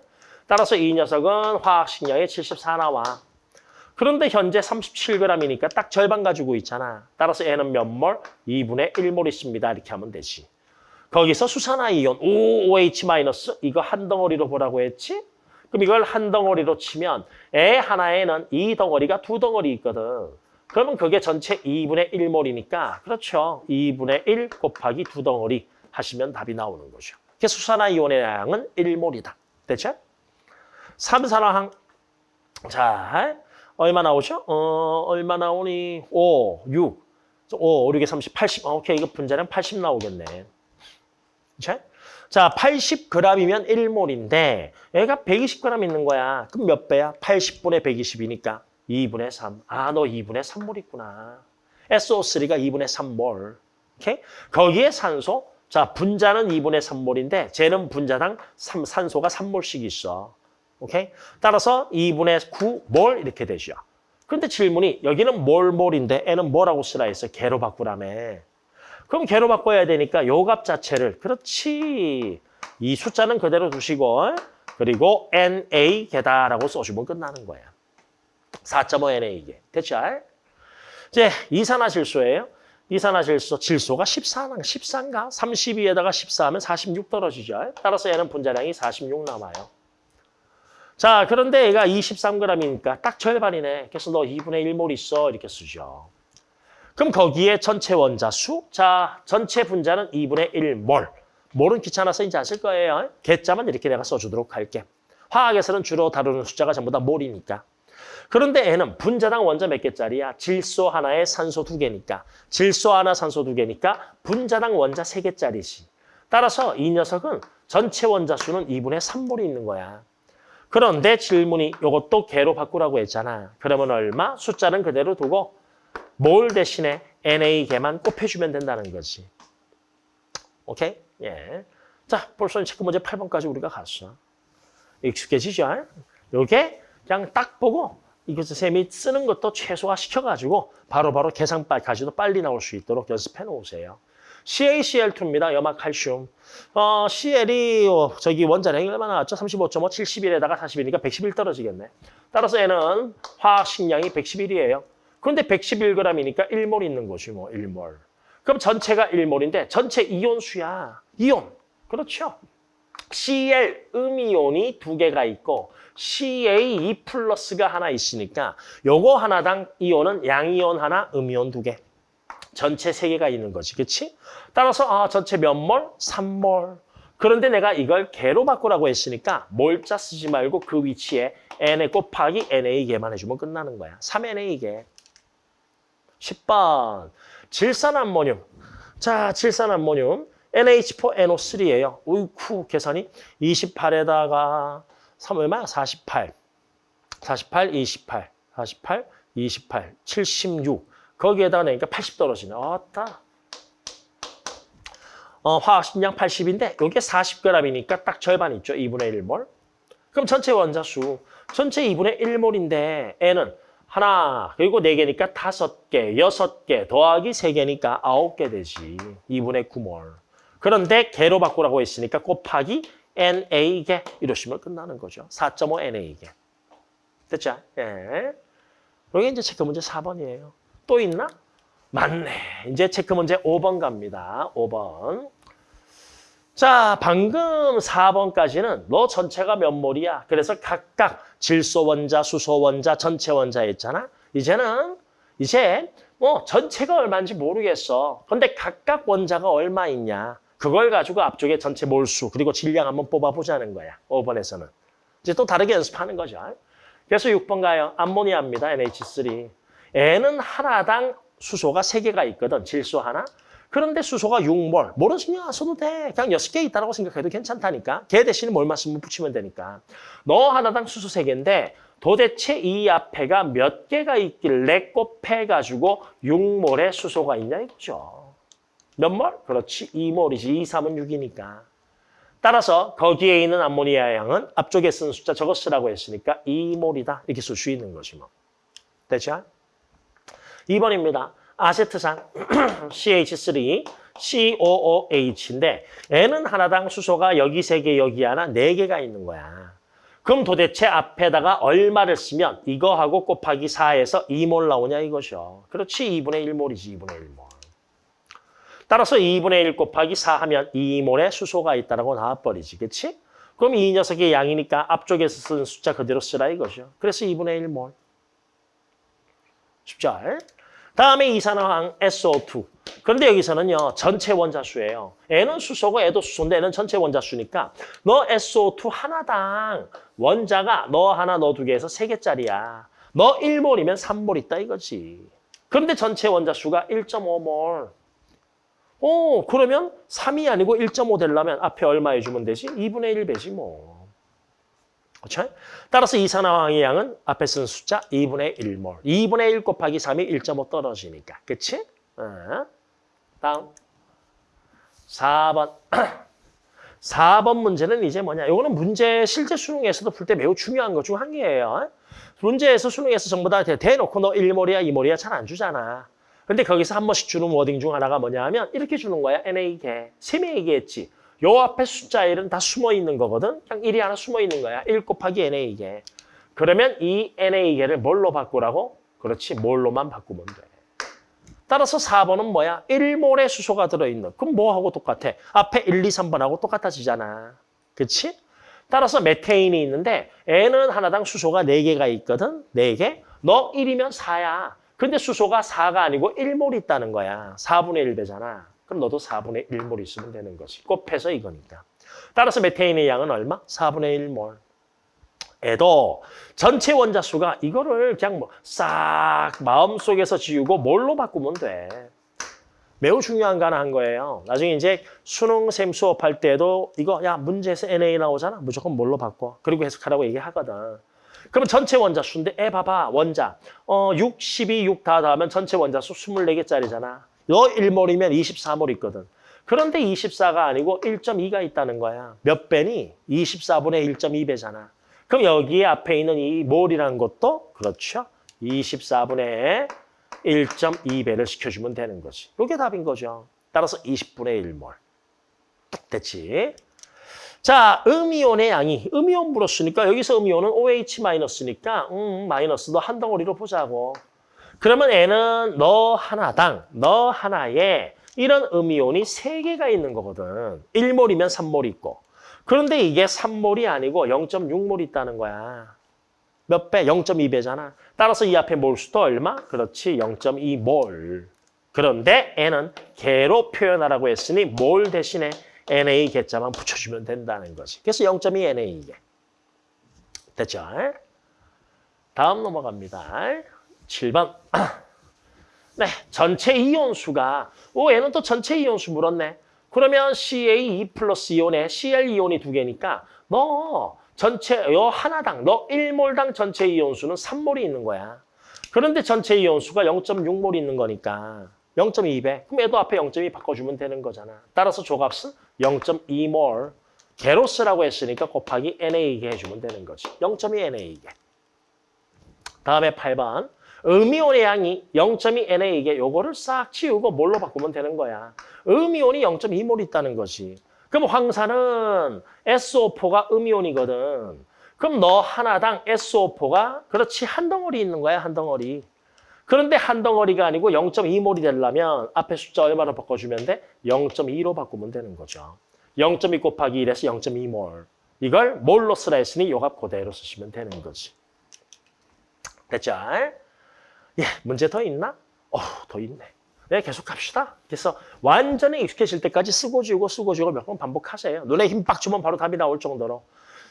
따라서 이 녀석은 화학식량에 74 나와. 그런데 현재 37g이니까 딱 절반 가지고 있잖아. 따라서 얘는 몇 몰? 2분의 1몰 있습니다. 이렇게 하면 되지. 거기서 수산화이온 OOH- 이거 한 덩어리로 보라고 했지? 그럼 이걸 한 덩어리로 치면 애 하나에는 이 덩어리가 두 덩어리 있거든. 그러면 그게 전체 2분의 1몰이니까 그렇죠. 2분의 1 곱하기 두 덩어리 하시면 답이 나오는 거죠. 그래서 수산화이온의 양은 1몰이다. 됐죠? 삼산화항 자 얼마 나오죠? 어 얼마 나오니? 5, 6, 5, 5, 6에 30, 80. 어, 오케이 이거 분자량 80 나오겠네. 자, 자 80g이면 1몰인데 얘가 120g 있는 거야. 그럼 몇 배야? 80분의 120이니까 2분의 3. 아, 너 2분의 3몰 있구나. SO3가 2분의 3몰. 오케이? 거기에 산소. 자, 분자는 2분의 3몰인데 쟤는 분자당 3, 산소가 3몰씩 있어. 오케이? 따라서 2분의 9몰 이렇게 되죠. 그런데 질문이 여기는 몰몰인데 애는 뭐라고 쓰라 했어? 개로 바꾸라며. 그럼 개로 바꿔야 되니까 요 값 자체를 그렇지. 이 숫자는 그대로 두시고 그리고 NA 개다라고 써주면 끝나는 거야. 4.5 NA 이게. 됐죠? 이제 이산화질소예요. 이산화질소 질소가 14, 14인가? 32에다가 14하면 46 떨어지죠. 따라서 얘는 분자량이 46 남아요. 자, 그런데 얘가 23g이니까 딱 절반이네. 그래서 너 2분의 1몰 있어. 이렇게 쓰죠. 그럼 거기에 전체 원자 수, 자, 전체 분자는 2분의 1몰. 몰은 귀찮아서 이제 안 쓸 거예요. 개자만 이렇게 내가 써주도록 할게. 화학에서는 주로 다루는 숫자가 전부 다 몰이니까. 그런데 얘는 분자당 원자 몇 개짜리야? 질소 하나에 산소 두 개니까. 질소 하나, 산소 두 개니까 분자당 원자 세 개짜리지. 따라서 이 녀석은 전체 원자 수는 2분의 3몰이 있는 거야. 그런데 질문이 이것도 개로 바꾸라고 했잖아. 그러면 얼마? 숫자는 그대로 두고 몰 대신에 NA 개만 곱해주면 된다는 거지. 오케이? 예. 자, 벌써 체크 문제 8번까지 우리가 갔어. 익숙해지죠? 요게 그냥 딱 보고 이것을 쌤이 쓰는 것도 최소화 시켜가지고 바로바로 계산까지도 빨리 나올 수 있도록 연습해 놓으세요. CaCl2입니다. 염화칼슘. 어, CL이 어, 저기 원자량이 얼마 나 왔죠? 35.5, 71에다가 41이니까 111 떨어지겠네. 따라서 얘는 화학 식량이 111이에요. 그런데 111g이니까 1몰 있는 거지 뭐 1몰. 그럼 전체가 1몰인데 전체 이온 수야. 이온. 그렇죠. Cl 음이온이 두 개가 있고 CA2 플러스가 하나 있으니까 요거 하나당 이온은 양이온 하나, 음이온 두 개. 전체 세 개가 있는 거지. 그렇지? 따라서 아 전체 몇 몰? 3몰. 그런데 내가 이걸 개로 바꾸라고 했으니까 몰자 쓰지 말고 그 위치에 NA 곱하기 NA개만 해주면 끝나는 거야. 3NA개. 10번. 질산암모늄. 자, 질산암모늄. NH4NO3예요. 우이쿠 계산이 28에다가 3 얼마야? 48. 48, 28, 48, 28, 76. 거기에다가 내니까 80 떨어지네. 아따. 어, 화학식량 80인데 이게 40g이니까 딱 절반 있죠. 2분의 1몰. 그럼 전체 원자수. 전체 2분의 1몰인데 N은 하나, 그리고 4개니까 5개, 6개, 더하기 3개니까 9개 되지. 2분의 9몰. 그런데 개로 바꾸라고 했으니까 곱하기 NA개 이러시면 끝나는 거죠. 4.5 NA개. 됐죠? 예. 여기 이제 체크 문제 4번이에요. 또 있나? 맞네. 이제 체크 문제 5번 갑니다. 5번. 자, 방금 4번까지는 너 전체가 몇 몰이야? 그래서 각각 질소 원자, 수소 원자, 전체 원자 있잖아. 이제는 이제 뭐 전체가 얼마인지 모르겠어. 근데 각각 원자가 얼마 있냐? 그걸 가지고 앞쪽에 전체 몰수 그리고 질량 한번 뽑아보자는 거야. 5번에서는. 이제 또 다르게 연습하는 거죠. 그래서 6번 가요. 암모니아입니다. NH3. N은 하나당 수소가 3개가 있거든. 질소 하나. 그런데 수소가 6몰. 몰은 신경 안 써도 돼. 그냥 6개 있다고 생각해도 괜찮다니까. 걔 대신에 뭘만 쓰면 붙이면 되니까. 너 하나당 수소 3개인데 도대체 이 앞에가 몇 개가 있길래 곱해가지고 6몰의 수소가 있냐 이거죠. 몇 몰? 그렇지. 2몰이지. 2, 3은 6이니까. 따라서 거기에 있는 암모니아 양은 앞쪽에 쓴 숫자 저거 쓰라고 했으니까 2몰이다. 이렇게 쓸 수 있는 거지 뭐. 됐죠? 2번입니다. 아세트산 CH3, (clears throat) COOH인데 N은 하나당 수소가 여기 세 개, 여기 하나, 네 개가 있는 거야. 그럼 도대체 앞에다가 얼마를 쓰면 이거하고 곱하기 4에서 2몰 나오냐 이거죠. 그렇지. 2분의 1몰이지. 2분의 1몰. 따라서 2분의 1 곱하기 4 하면 2몰의 수소가 있다라고 나와버리지. 그렇지? 그럼 이 녀석의 양이니까 앞쪽에서 쓴 숫자 그대로 쓰라 이거죠. 그래서 2분의 1몰. 쉽죠? 다음에 이산화황 SO2. 그런데 여기서는요. 전체 원자수예요. N은 수소고 애도 수소인데 N은 전체 원자수니까 너 SO2 하나당 원자가 너 하나 너 두 개에서 세 개짜리야. 너 1몰이면 3몰 있다 이거지. 그런데 전체 원자수가 1.5몰. 어, 그러면 3이 아니고 1.5 되려면 앞에 얼마 해주면 되지? 2분의 1 배지 뭐. 그렇죠? 따라서 이산화황의 양은 앞에 쓴 숫자 2분의 1몰. 2분의 1 곱하기 3이 1.5 떨어지니까. 그치? 어. 다음. 4번. 4번 (clears throat) 문제는 이제 뭐냐. 이거는 문제 실제 수능에서도 풀 때 매우 중요한 것 중 한 개예요. 문제에서 수능에서 전부 다 대- 대놓고 너 1몰이야 2몰이야 잘 안 주잖아. 근데 거기서 한 번씩 주는 워딩 중 하나가 뭐냐 하면 이렇게 주는 거야. NA개. 셈에 얘기했지. 요 앞에 숫자 1은 다 숨어 있는 거거든. 그냥 1이 하나 숨어 있는 거야. 1 곱하기 NA개. 그러면 이 NA개를 뭘로 바꾸라고? 그렇지. 뭘로만 바꾸면 돼. 따라서 4번은 뭐야? 1몰의 수소가 들어있는. 그럼 뭐하고 똑같아? 앞에 1, 2, 3번하고 똑같아지잖아. 그치? 따라서 메테인이 있는데 N은 하나당 수소가 4개가 있거든. 4개. 너 1이면 4야. 근데 수소가 4가 아니고 1몰 있다는 거야. 4분의 1배잖아. 그럼 너도 4분의 1몰 있으면 되는 거지. 곱해서 이거니까. 따라서 메테인의 양은 얼마? 4분의 1몰. 에도 전체 원자수가 이거를 그냥 뭐 싹 마음속에서 지우고 뭘로 바꾸면 돼. 매우 중요한 거 하나 한 거예요. 나중에 이제 수능 셈 수업할 때도 이거 야 문제에서 NA 나오잖아. 무조건 뭘로 바꿔. 그리고 해석하라고 얘기하거든. 그러면 전체 원자 수인데 애 봐봐 원자 어 6, 12, 6 다 더하면 전체 원자 수 24개짜리잖아. 너 1몰이면 24몰 있거든. 그런데 24가 아니고 1.2가 있다는 거야. 몇 배니? 24분의 1.2배잖아. 그럼 여기에 앞에 있는 이 몰이라는 것도 그렇죠. 24분의 1.2배를 시켜주면 되는 거지. 이게 답인 거죠. 따라서 20분의 1몰. 딱 됐지. 자, 음이온의 양이 음이온 물었으니까 여기서 음이온은 OH-니까 음, 마이너스도 한 덩어리로 보자고. 그러면 N은 너 하나당, 너 하나에 이런 음이온이 세개가 있는 거거든. 1몰이면 3몰 있고. 그런데 이게 3몰이 아니고 0.6몰 있다는 거야. 몇 배? 0.2배잖아. 따라서 이 앞에 몰수도 얼마? 그렇지, 0.2몰. 그런데 N은 개로 표현하라고 했으니 몰 대신에 NA 개자만 붙여주면 된다는 거지. 그래서 0.2 NA개. 됐죠? 다음 넘어갑니다. 7번. (clears throat) 네, 전체 이온수가 오 얘는 또 전체 이온수 물었네. 그러면 CA2 플러스 이온에 Cl 이온이 두 개니까 너 전체 요 하나당 너 1몰당 전체 이온수는 3몰이 있는 거야. 그런데 전체 이온수가 0.6몰 있는 거니까 0.2배. 그럼 얘도 앞에 0.2 바꿔주면 되는 거잖아. 따라서 조값은 0.2몰 게로스라고 했으니까 곱하기 NA게 해주면 되는 거지. 0.2 NA게. 다음에 8번. 음이온의 양이 0.2 NA게 요거를 싹 치우고 뭘로 바꾸면 되는 거야. 음이온이 0.2몰 있다는 거지. 그럼 황산은 SO4가 음이온이거든. 그럼 너 하나당 SO4가 그렇지 한 덩어리 있는 거야 한 덩어리. 그런데 한 덩어리가 아니고 0.2몰이 되려면 앞에 숫자 얼마로 바꿔주면 돼? 0.2로 바꾸면 되는 거죠. 0.2 곱하기 1에서 0.2몰. 이걸 몰로 쓰라 했으니 요값 그대로 쓰시면 되는 거지. 됐죠? 예, 문제 더 있나? 어, 더 있네. 네, 계속 갑시다. 그래서 완전히 익숙해질 때까지 쓰고 지우고 쓰고 지우고 몇 번 반복하세요. 눈에 힘 빡 주면 바로 답이 나올 정도로.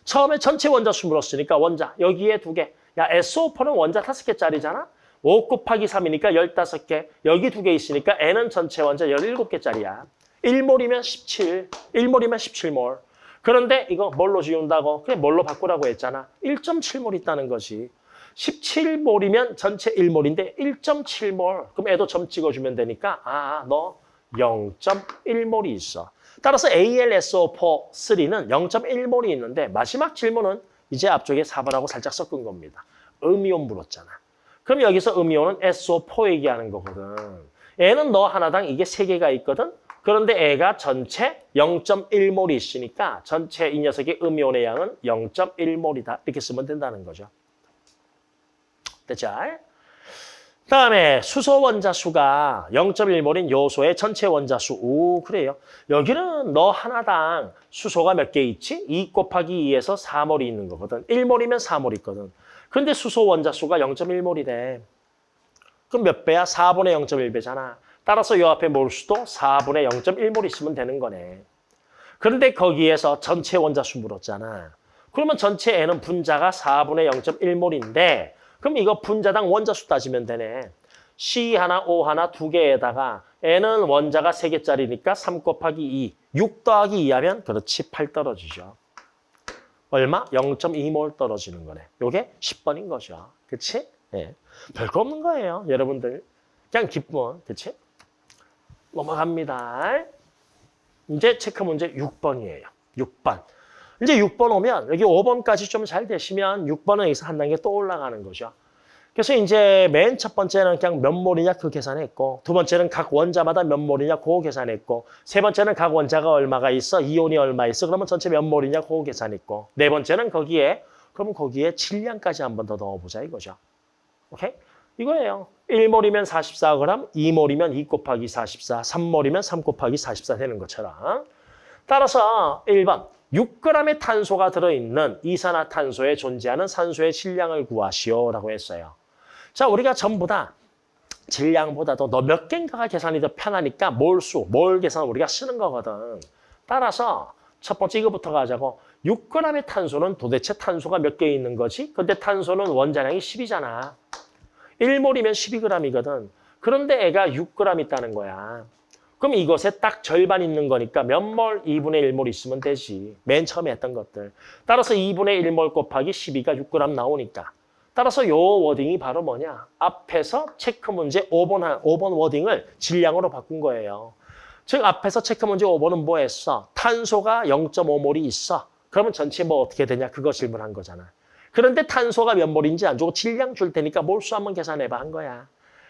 처음에 전체 원자 수 물었으니까 원자 여기에 두 개. 야, SO4는 원자 다섯 개짜리잖아. 5 곱하기 3이니까 15개. 여기 두 개 있으니까 N은 전체 원자 17개짜리야. 1몰이면 17. 1몰이면 17몰. 그런데 이거 뭘로 지운다고? 그냥 뭘로 바꾸라고 했잖아. 1.7몰 있다는 거지. 17몰이면 전체 1몰인데 1.7몰. 그럼 애도 점 찍어주면 되니까 아, 너 0.1몰이 있어. 따라서 AlSO4 3는 0.1몰이 있는데 마지막 질문은 이제 앞쪽에 4번하고 살짝 섞은 겁니다. 음이온 물었잖아. 그럼 여기서 음이온은 SO4 얘기하는 거거든. 얘는 너 하나당 이게 세개가 있거든. 그런데 애가 전체 0.1몰이 있으니까 전체 이 녀석의 음이온의 양은 0.1몰이다. 이렇게 쓰면 된다는 거죠. 됐죠? 다음에 수소 원자 수가 0.1몰인 요소의 전체 원자 수. 오, 그래요. 여기는 너 하나당 수소가 몇 개 있지? 2 곱하기 2에서 4몰이 있는 거거든. 1몰이면 4몰 있거든. 근데 수소 원자 수가 0.1몰이래. 그럼 몇 배야? 4분의 0.1배잖아. 따라서 요 앞에 몰수도 4분의 0.1몰 있으면 되는 거네. 그런데 거기에서 전체 원자 수 물었잖아. 그러면 전체 N은 분자가 4분의 0.1몰인데 그럼 이거 분자당 원자 수 따지면 되네. C 하나, O 하나 두 개에다가 N은 원자가 세 개짜리니까 3 곱하기 2, 6 더하기 2 하면 그렇지 8 떨어지죠. 얼마? 0.2몰 떨어지는 거네. 요게 10번인 거죠. 그치? 예. 별거 없는 거예요, 여러분들. 그냥 기쁨, 그치? 넘어갑니다. 이제 체크 문제 6번이에요. 6번. 이제 6번 오면 여기 5번까지 좀 잘 되시면 6번은 여기서 한 단계 또 올라가는 거죠. 그래서 이제 맨 첫 번째는 그냥 몇 몰이냐 그 계산했고 두 번째는 각 원자마다 몇 몰이냐 그거 계산했고 세 번째는 각 원자가 얼마가 있어 이온이 얼마 있어 그러면 전체 몇 몰이냐 그거 계산했고 네 번째는 거기에 그럼 거기에 질량까지 한 번 더 넣어보자 이거죠. 오케이? 이거예요. 1몰이면 44g, 2몰이면 2 곱하기 44, 3몰이면 3 곱하기 44 되는 것처럼 따라서 1번 6g의 탄소가 들어있는 이산화탄소에 존재하는 산소의 질량을 구하시오라고 했어요. 자, 우리가 전부 다 질량보다도 너 몇 개인가가 계산이 더 편하니까 몰수, 몰 계산 우리가 쓰는 거거든. 따라서 첫 번째 이거부터 가자고. 6g의 탄소는 도대체 탄소가 몇 개 있는 거지? 근데 탄소는 원자량이 10이잖아. 1몰이면 12g이거든. 그런데 애가 6g 있다는 거야. 그럼 이것에 딱 절반 있는 거니까 몇 몰? 2분의 1몰 있으면 되지. 맨 처음에 했던 것들. 따라서 2분의 1몰 곱하기 12가 6g 나오니까. 따라서 요 wording이 바로 뭐냐? 앞에서 체크 문제 5번, 5번 wording을 질량으로 바꾼 거예요. 즉 앞에서 체크 문제 5번은 뭐 했어? 탄소가 0.5몰이 있어. 그러면 전체 뭐 어떻게 되냐? 그거 질문한 거잖아. 그런데 탄소가 몇 몰인지 안 주고 질량 줄 테니까 몰수 한번 계산해봐 한 거야.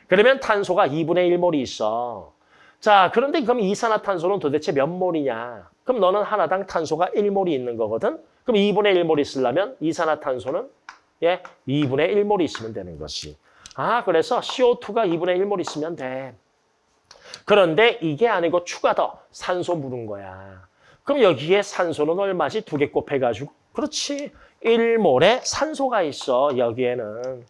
그러면 탄소가 2분의 1몰이 있어. 자, 그런데 그럼 이산화탄소는 도대체 몇 몰이냐? 그럼 너는 하나당 탄소가 1몰이 있는 거거든? 그럼 2분의 1몰 있으려면 이산화탄소는 예, 2분의 1몰이 있으면 되는 것이. 아, 그래서 CO2가 2분의 1몰 있으면 돼. 그런데 이게 아니고 추가 더 산소 물은 거야. 그럼 여기에 산소는 얼마지? 두 개 곱해가지고. 그렇지. 1몰에 산소가 있어, 여기에는.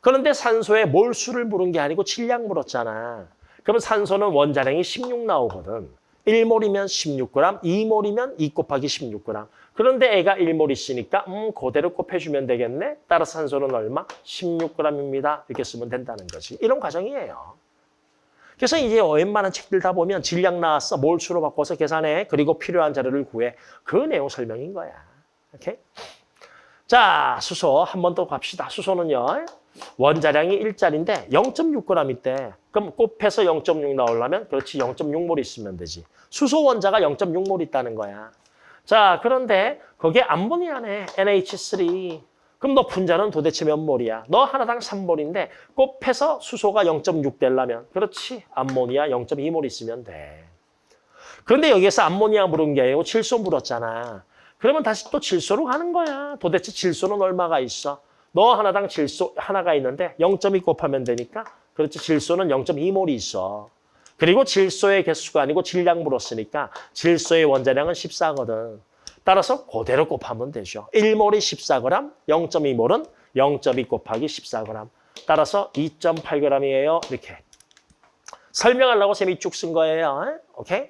그런데 산소에 몰수를 물은 게 아니고 질량 물었잖아. 그러면 산소는 원자량이 16 나오거든. 1몰이면 16g, 2몰이면 2 곱하기 16g. 그런데 애가 1몰 있으니까 음 그대로 곱해주면 되겠네. 따라서 산소는 얼마? 16g입니다. 이렇게 쓰면 된다는 거지. 이런 과정이에요. 그래서 이제 웬만한 책들 다 보면 질량 나왔어. 몰수로 바꿔서 계산해. 그리고 필요한 자료를 구해. 그 내용 설명인 거야. 오케이? 자, 수소 한 번 더 갑시다. 수소는요. 원자량이 1짜리인데 0.6g 있대. 그럼 곱해서 0.6 나오려면 그렇지 0.6몰 있으면 되지. 수소 원자가 0.6몰 있다는 거야. 자, 그런데 거기에 암모니아네. NH3. 그럼 너 분자는 도대체 몇 몰이야? 너 하나당 3몰인데 곱해서 수소가 0.6 되려면 그렇지. 암모니아 0.2몰 있으면 돼. 그런데 여기에서 암모니아 물은 게 아니고 질소 물었잖아. 그러면 다시 또 질소로 가는 거야. 도대체 질소는 얼마가 있어? 너 하나당 질소 하나가 있는데 0.2 곱하면 되니까 그렇지 질소는 0.2몰이 있어. 그리고 질소의 개수가 아니고 질량 물었으니까 질소의 원자량은 14거든. 따라서 그대로 곱하면 되죠. 1몰이 14g, 0.2몰은 0.2 곱하기 14g. 따라서 2.8g이에요. 이렇게. 설명하려고 쌤이 쭉 쓴 거예요. 오케이?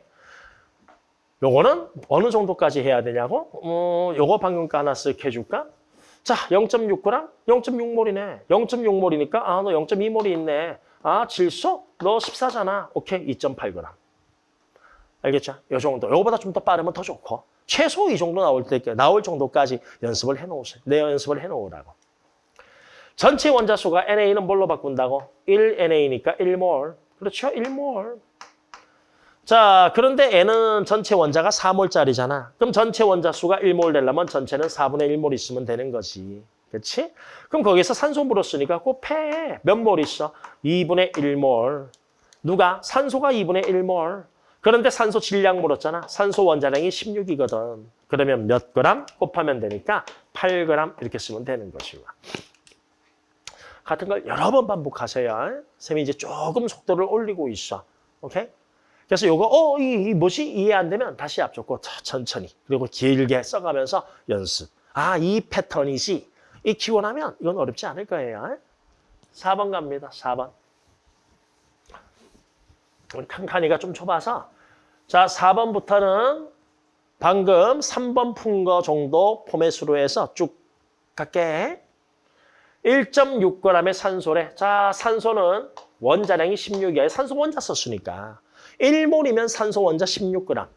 요거는 어느 정도까지 해야 되냐고? 어, 요거 방금가 하나 쓱 해줄까? 자, 0.6g? 0.6몰이네. 0.6몰이니까 아, 너 0.2몰이 있네. 아, 질소? 너 14잖아. 오케이, 2.8g. 알겠죠? 요 정도. 요거보다 좀 더 빠르면 더 좋고. 최소 이 정도 나올 때 나올 정도까지 연습을 해놓으세요. 내 연습을 해놓으라고. 전체 원자수가 NA는 뭘로 바꾼다고? 1NA니까 1몰. 그렇죠? 1몰. 자, 그런데 N은 전체 원자가 4몰짜리잖아. 그럼 전체 원자 수가 1몰 되려면 전체는 4분의 1몰 있으면 되는 거지. 그렇지? 그럼 거기서 산소 물었으니까 곱해. 몇몰 있어? 2분의 1몰. 누가? 산소가 2분의 1몰. 그런데 산소 질량 물었잖아. 산소 원자량이 16이거든. 그러면 몇 그램 곱하면 되니까 8g 이렇게 쓰면 되는 것이고. 같은 걸 여러 번 반복하세요. 쌤이 이제 조금 속도를 올리고 있어. 오케이? 그래서 요거 어, 이, 이 뭐지? 이해 안 되면 다시 앞줬고 천천히 그리고 길게 써가면서 연습. 아, 이 패턴이지. 이 기원하면 이건 어렵지 않을 거예요. 4번 갑니다. 4번. 우리 칸칸이가 좀 좁아서 자, 4번부터는 방금 3번 푼 거 정도 포맷으로 해서 쭉 갈게. 1.6g의 산소래. 자, 산소는 원자량이 16이야. 산소 원자 썼으니까. 1몰이면 산소 원자 16g.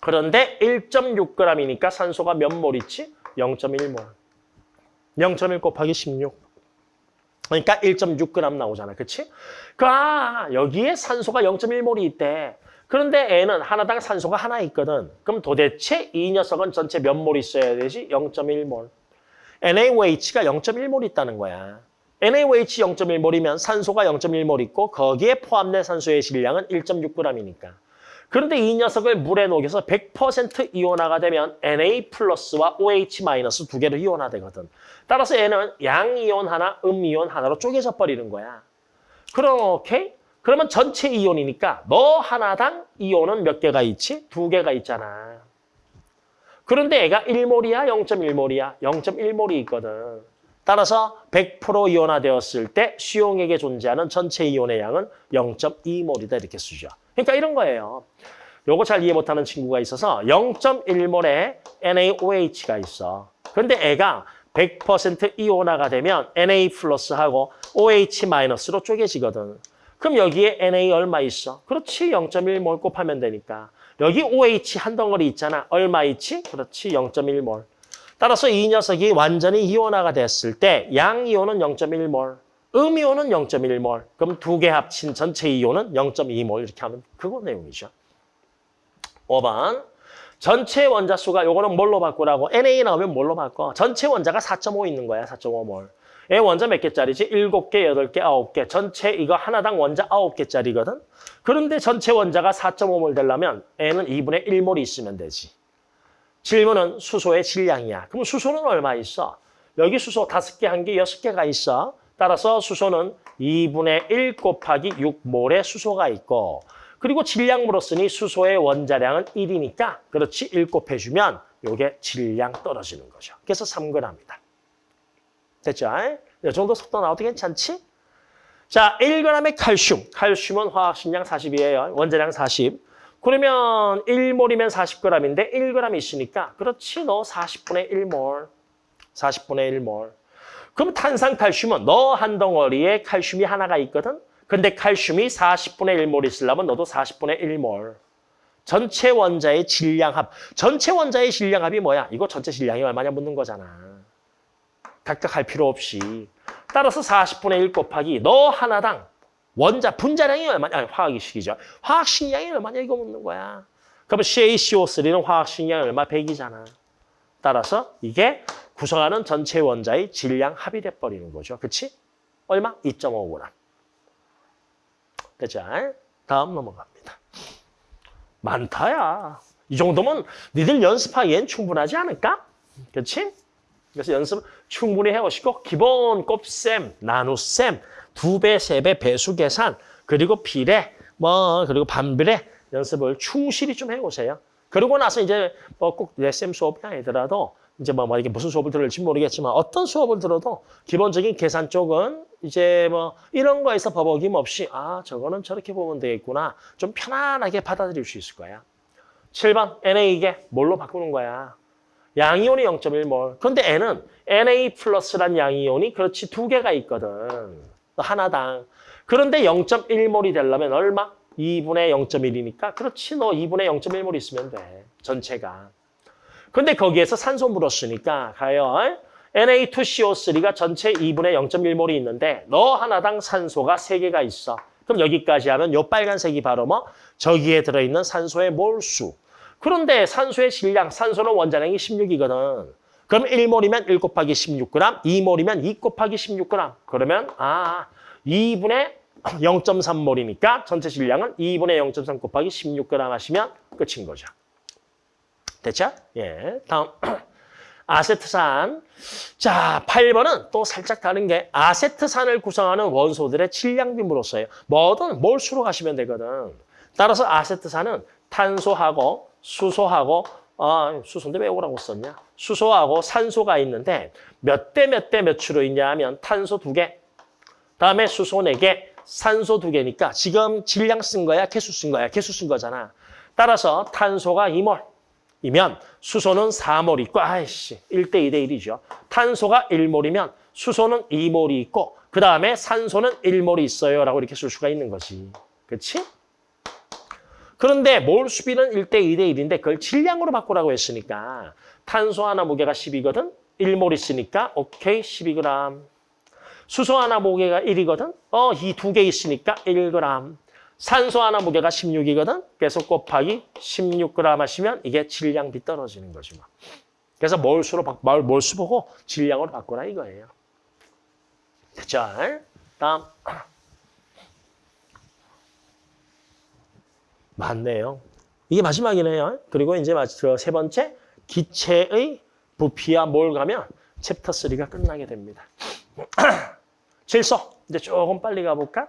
그런데 1.6g이니까 산소가 몇 몰 있지? 0.1몰. 0.1 곱하기 16. 그러니까 1.6g 나오잖아. 그치? 그, 아, 여기에 산소가 0.1몰이 있대. 그런데 N은 하나당 산소가 하나 있거든. 그럼 도대체 이 녀석은 전체 몇 몰 있어야 되지? 0.1몰. NaOH가 0.1몰 있다는 거야. NaOH 0.1몰이면 산소가 0.1몰 있고 거기에 포함된 산소의 질량은 1.6g이니까. 그런데 이 녀석을 물에 녹여서 100% 이온화가 되면 Na 플러스와 OH 마이너스 두 개로 이온화되거든. 따라서 얘는 양이온 하나, 음이온 하나로 쪼개져 버리는 거야. 오케이? 그러면 전체 이온이니까 너 하나당 이온은 몇 개가 있지? 두 개가 있잖아. 그런데 얘가 1몰이야, 0.1몰이야? 0.1몰이 있거든. 따라서 100% 이온화되었을 때 수용액에 존재하는 전체 이온의 양은 0.2몰이다 이렇게 쓰죠. 그러니까 이런 거예요. 요거 잘 이해 못하는 친구가 있어서 0.1몰에 NaOH가 있어. 그런데 애가 100% 이온화가 되면 Na 플러스하고 OH 마이너스로 쪼개지거든. 그럼 여기에 Na 얼마 있어? 그렇지, 0.1몰 곱하면 되니까. 여기 OH 한 덩어리 있잖아. 얼마 있지? 그렇지, 0.1몰. 따라서 이 녀석이 완전히 이온화가 됐을 때 양이온은 0.1몰, 음이온은 0.1몰. 그럼 두 개 합친 전체 이온은 0.2몰 이렇게 하면 그거 내용이죠. 5번. 전체 원자 수가 요거는 뭘로 바꾸라고? Na 나오면 뭘로 바꿔? 전체 원자가 4.5 있는 거야, 4.5몰. 얘 원자 몇 개짜리지? 7개, 8개, 9개. 전체 이거 하나당 원자 9개짜리거든? 그런데 전체 원자가 4.5몰 되려면 N은 2분의 1몰이 있으면 되지. 질문은 수소의 질량이야. 그럼 수소는 얼마 있어? 여기 수소 5개, 1개, 6개가 있어. 따라서 수소는 2분의 1 곱하기 6몰의 수소가 있고 그리고 질량 물었으니 수소의 원자량은 1이니까 그렇지 1 곱해주면 이게 질량 떨어지는 거죠. 그래서 3g이다. 됐죠? 이 정도 속도 나와도 괜찮지? 자, 1g의 칼슘. 칼슘은 화학식량 40이에요. 원자량 40. 그러면 1몰이면 40g인데 1g 있으니까 그렇지 너 40분의 1몰. 40분의 1몰. 그럼 탄산칼슘은 너 한 덩어리에 칼슘이 하나가 있거든? 근데 칼슘이 40분의 1몰 있으려면 너도 40분의 1몰. 전체 원자의 질량합. 전체 원자의 질량합이 뭐야? 이거 전체 질량이 얼마냐 묻는 거잖아. 각각 할 필요 없이. 따라서 40분의 1 곱하기 너 하나당 원자 분자량이 얼마냐? 아니, 화학식이죠. 화학식량이 얼마냐 이거 묻는 거야. 그러면 CaCO3는 화학식량이 얼마? 100이잖아. 따라서 이게 구성하는 전체 원자의 질량 합이 돼버리는 거죠. 그치? 얼마? 2.5g. 됐죠? 다음 넘어갑니다. 많다야. 이 정도면 니들 연습하기엔 충분하지 않을까? 그렇지? 그래서 연습 충분히 해오시고 기본 곱셈, 나눗셈, 두 배, 세 배 배수 계산, 그리고 비례, 뭐 그리고 반비례 연습을 충실히 좀 해오세요. 그러고 나서 이제 뭐꼭 쌤 수업이 아니더라도 이제 뭐 이게 무슨 수업을 들을지 모르겠지만 어떤 수업을 들어도 기본적인 계산 쪽은 이제 뭐 이런 거에서 버벅임 없이 아 저거는 저렇게 보면 되겠구나 좀 편안하게 받아들일 수 있을 거야. 7번 NA 이게 뭘로 바꾸는 거야? 양이온이 0.1몰. 그런데 N은 Na 플러스란 양이온이 그렇지 두 개가 있거든. 하나당. 그런데 0.1몰이 되려면 얼마? 2분의 0.1이니까 그렇지 너 2분의 0.1몰 있으면 돼. 전체가. 근데 거기에서 산소 물었으니까 가요. Na2CO3가 전체 2분의 0.1몰이 있는데 너 하나당 산소가 3개가 있어. 그럼 여기까지 하면 요 빨간색이 바로 뭐 저기에 들어있는 산소의 몰수. 그런데 산소의 질량, 산소는 원자량이 16이거든. 그럼 1몰이면 1 곱하기 16g, 2몰이면 2 곱하기 16g. 그러면 아 2분의 0.3몰이니까 전체 질량은 2분의 0.3 곱하기 16g 하시면 끝인 거죠. 됐죠? 예. 다음. (clears throat) 아세트산. 자, 8번은 또 살짝 다른 게 아세트산을 구성하는 원소들의 질량비물로서예요. 뭐든 몰수로 가시면 되거든. 따라서 아세트산은 탄소하고 수소하고 아, 수소인데 왜 오라고 썼냐? 수소하고 산소가 있는데 몇 대 몇 대 몇으로 있냐 하면 탄소 두개 다음에 수소 네개 산소 두개니까 지금 질량 쓴 거야? 개수 쓴 거야? 개수 쓴 거잖아. 따라서 탄소가 2몰 이면 수소는 4몰 있고 아이씨 1대 2대 1이죠. 탄소가 1몰이면 수소는 2몰이 있고 그 다음에 산소는 1몰이 있어요 라고 이렇게 쓸 수가 있는 거지. 그렇지? 그런데 몰 수비는 1대 2대 1인데 그걸 질량으로 바꾸라고 했으니까 탄소 하나 무게가 10이거든? 1몰 있으니까 오케이 12g. 수소 하나 무게가 1이거든? 어, 이 두 개 있으니까 1g. 산소 하나 무게가 16이거든? 그래서 곱하기 16g 하시면 이게 질량비 떨어지는 거지 뭐. 그래서 몰수로 바, 몰, 몰수 보고 질량으로 바꾸라 이거예요. 됐죠? 다음. 맞네요. 이게 마지막이네요. 그리고 이제 마- 그세 번째 기체의 부피와 몰 가면 챕터 3가 끝나게 됩니다. (clears throat) 질소. 이제 조금 빨리 가볼까?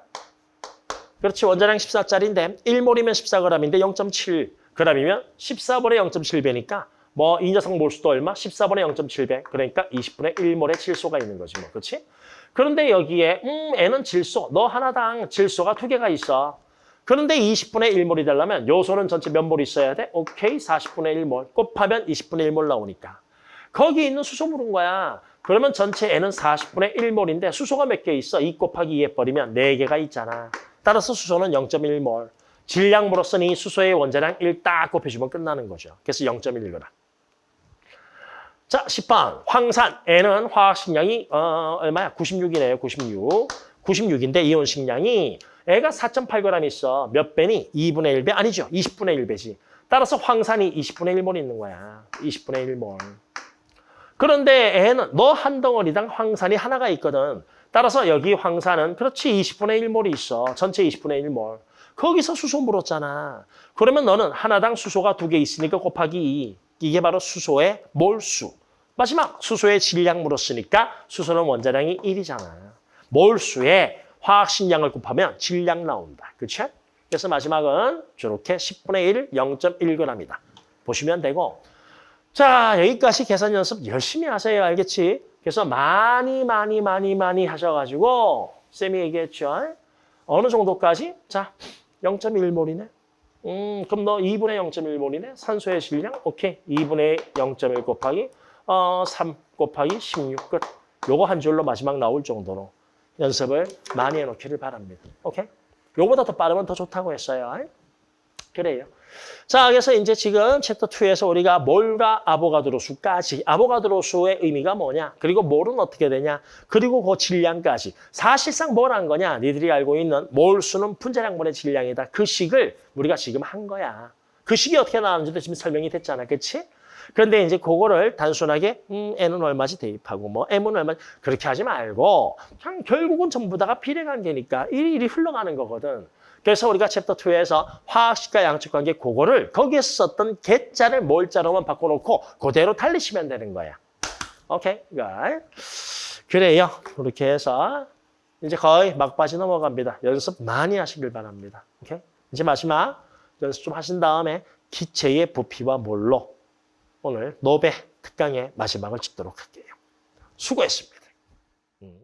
그렇지. 원자량 14짜리인데 1몰이면 14g인데 0.7g이면 14분의 0.7배니까 뭐 이 녀석 몰수도 얼마? 14분의 0.7배. 그러니까 20분의 1몰의 질소가 있는 거지 뭐. 그렇지? 그런데 여기에 음, N은 질소. 너 하나당 질소가 두 개가 있어. 그런데 20분의 1몰이 되려면 요소는 전체 몇 몰 있어야 돼? 오케이, 40분의 1몰. 곱하면 20분의 1몰 나오니까. 거기 있는 수소 물은 거야. 그러면 전체 N은 40분의 1몰인데 수소가 몇 개 있어? 2 곱하기 2 해버리면 4개가 있잖아. 따라서 수소는 0.1몰. 질량으로서는 이 수소의 원자량 1 딱 곱해주면 끝나는 거죠. 그래서 0.1g. 자, 10번. 황산. N은 화학식량이 어, 얼마야? 96이네요. 96. 96인데 이온 식량이 애가 4.8g 있어. 몇 배니? 2분의 1배? 아니죠. 20분의 1배지. 따라서 황산이 20분의 1몰 있는 거야. 20분의 1몰. 그런데 애는 너 한 덩어리당 황산이 하나가 있거든. 따라서 여기 황산은 그렇지 20분의 1몰이 있어. 전체 20분의 1몰. 거기서 수소 물었잖아. 그러면 너는 하나당 수소가 두 개 있으니까 곱하기 2. 이게 바로 수소의 몰수. 마지막 수소의 질량 물었으니까 수소는 원자량이 1이잖아. 몰수에 화학식량을 곱하면 질량 나온다. 그렇죠? 그래서 마지막은 저렇게 10분의 1, 0.1g이다. 보시면 되고 자 여기까지 계산 연습 열심히 하세요. 알겠지? 그래서 많이 많이 많이 많이 하셔가지고 쌤이 얘기했죠. 어느 정도까지? 자 0.1몰이네. 음, 그럼 너 2분의 0.1몰이네. 산소의 질량? 오케이. 2분의 0.1 곱하기 어, 3 곱하기 16 끝. 요거 한 줄로 마지막 나올 정도로 연습을 많이 해놓기를 바랍니다. 오케이? 요거보다 더 빠르면 더 좋다고 했어요. 그래요. 자, 그래서 이제 지금 챕터 2에서 우리가 몰과 아보가드로 수까지 아보가드로 수의 의미가 뭐냐? 그리고 몰은 어떻게 되냐? 그리고 그 질량까지. 사실상 뭘한 거냐? 니들이 알고 있는 몰수는 분자량분의 질량이다. 그 식을 우리가 지금 한 거야. 그 식이 어떻게 나왔는지도 지금 설명이 됐잖아. 그렇지? 그런데 이제 그거를 단순하게 음, N은 얼마지 대입하고 뭐 M은 얼마지 그렇게 하지 말고 결국은 전부 다가 비례관계니까 일일이 흘러가는 거거든. 그래서 우리가 챕터 2에서 화학식과 양측관계 그거를 거기에서 썼던 개자를 몰자로만 바꿔놓고 그대로 달리시면 되는 거야. 오케이? 그래요. 그렇게 해서 이제 거의 막바지 넘어갑니다. 연습 많이 하시길 바랍니다. 오케이? 이제 마지막 연습 좀 하신 다음에 기체의 부피와 몰로 오늘 노베 특강의 마지막을 짓도록 할게요. 수고했습니다. 음.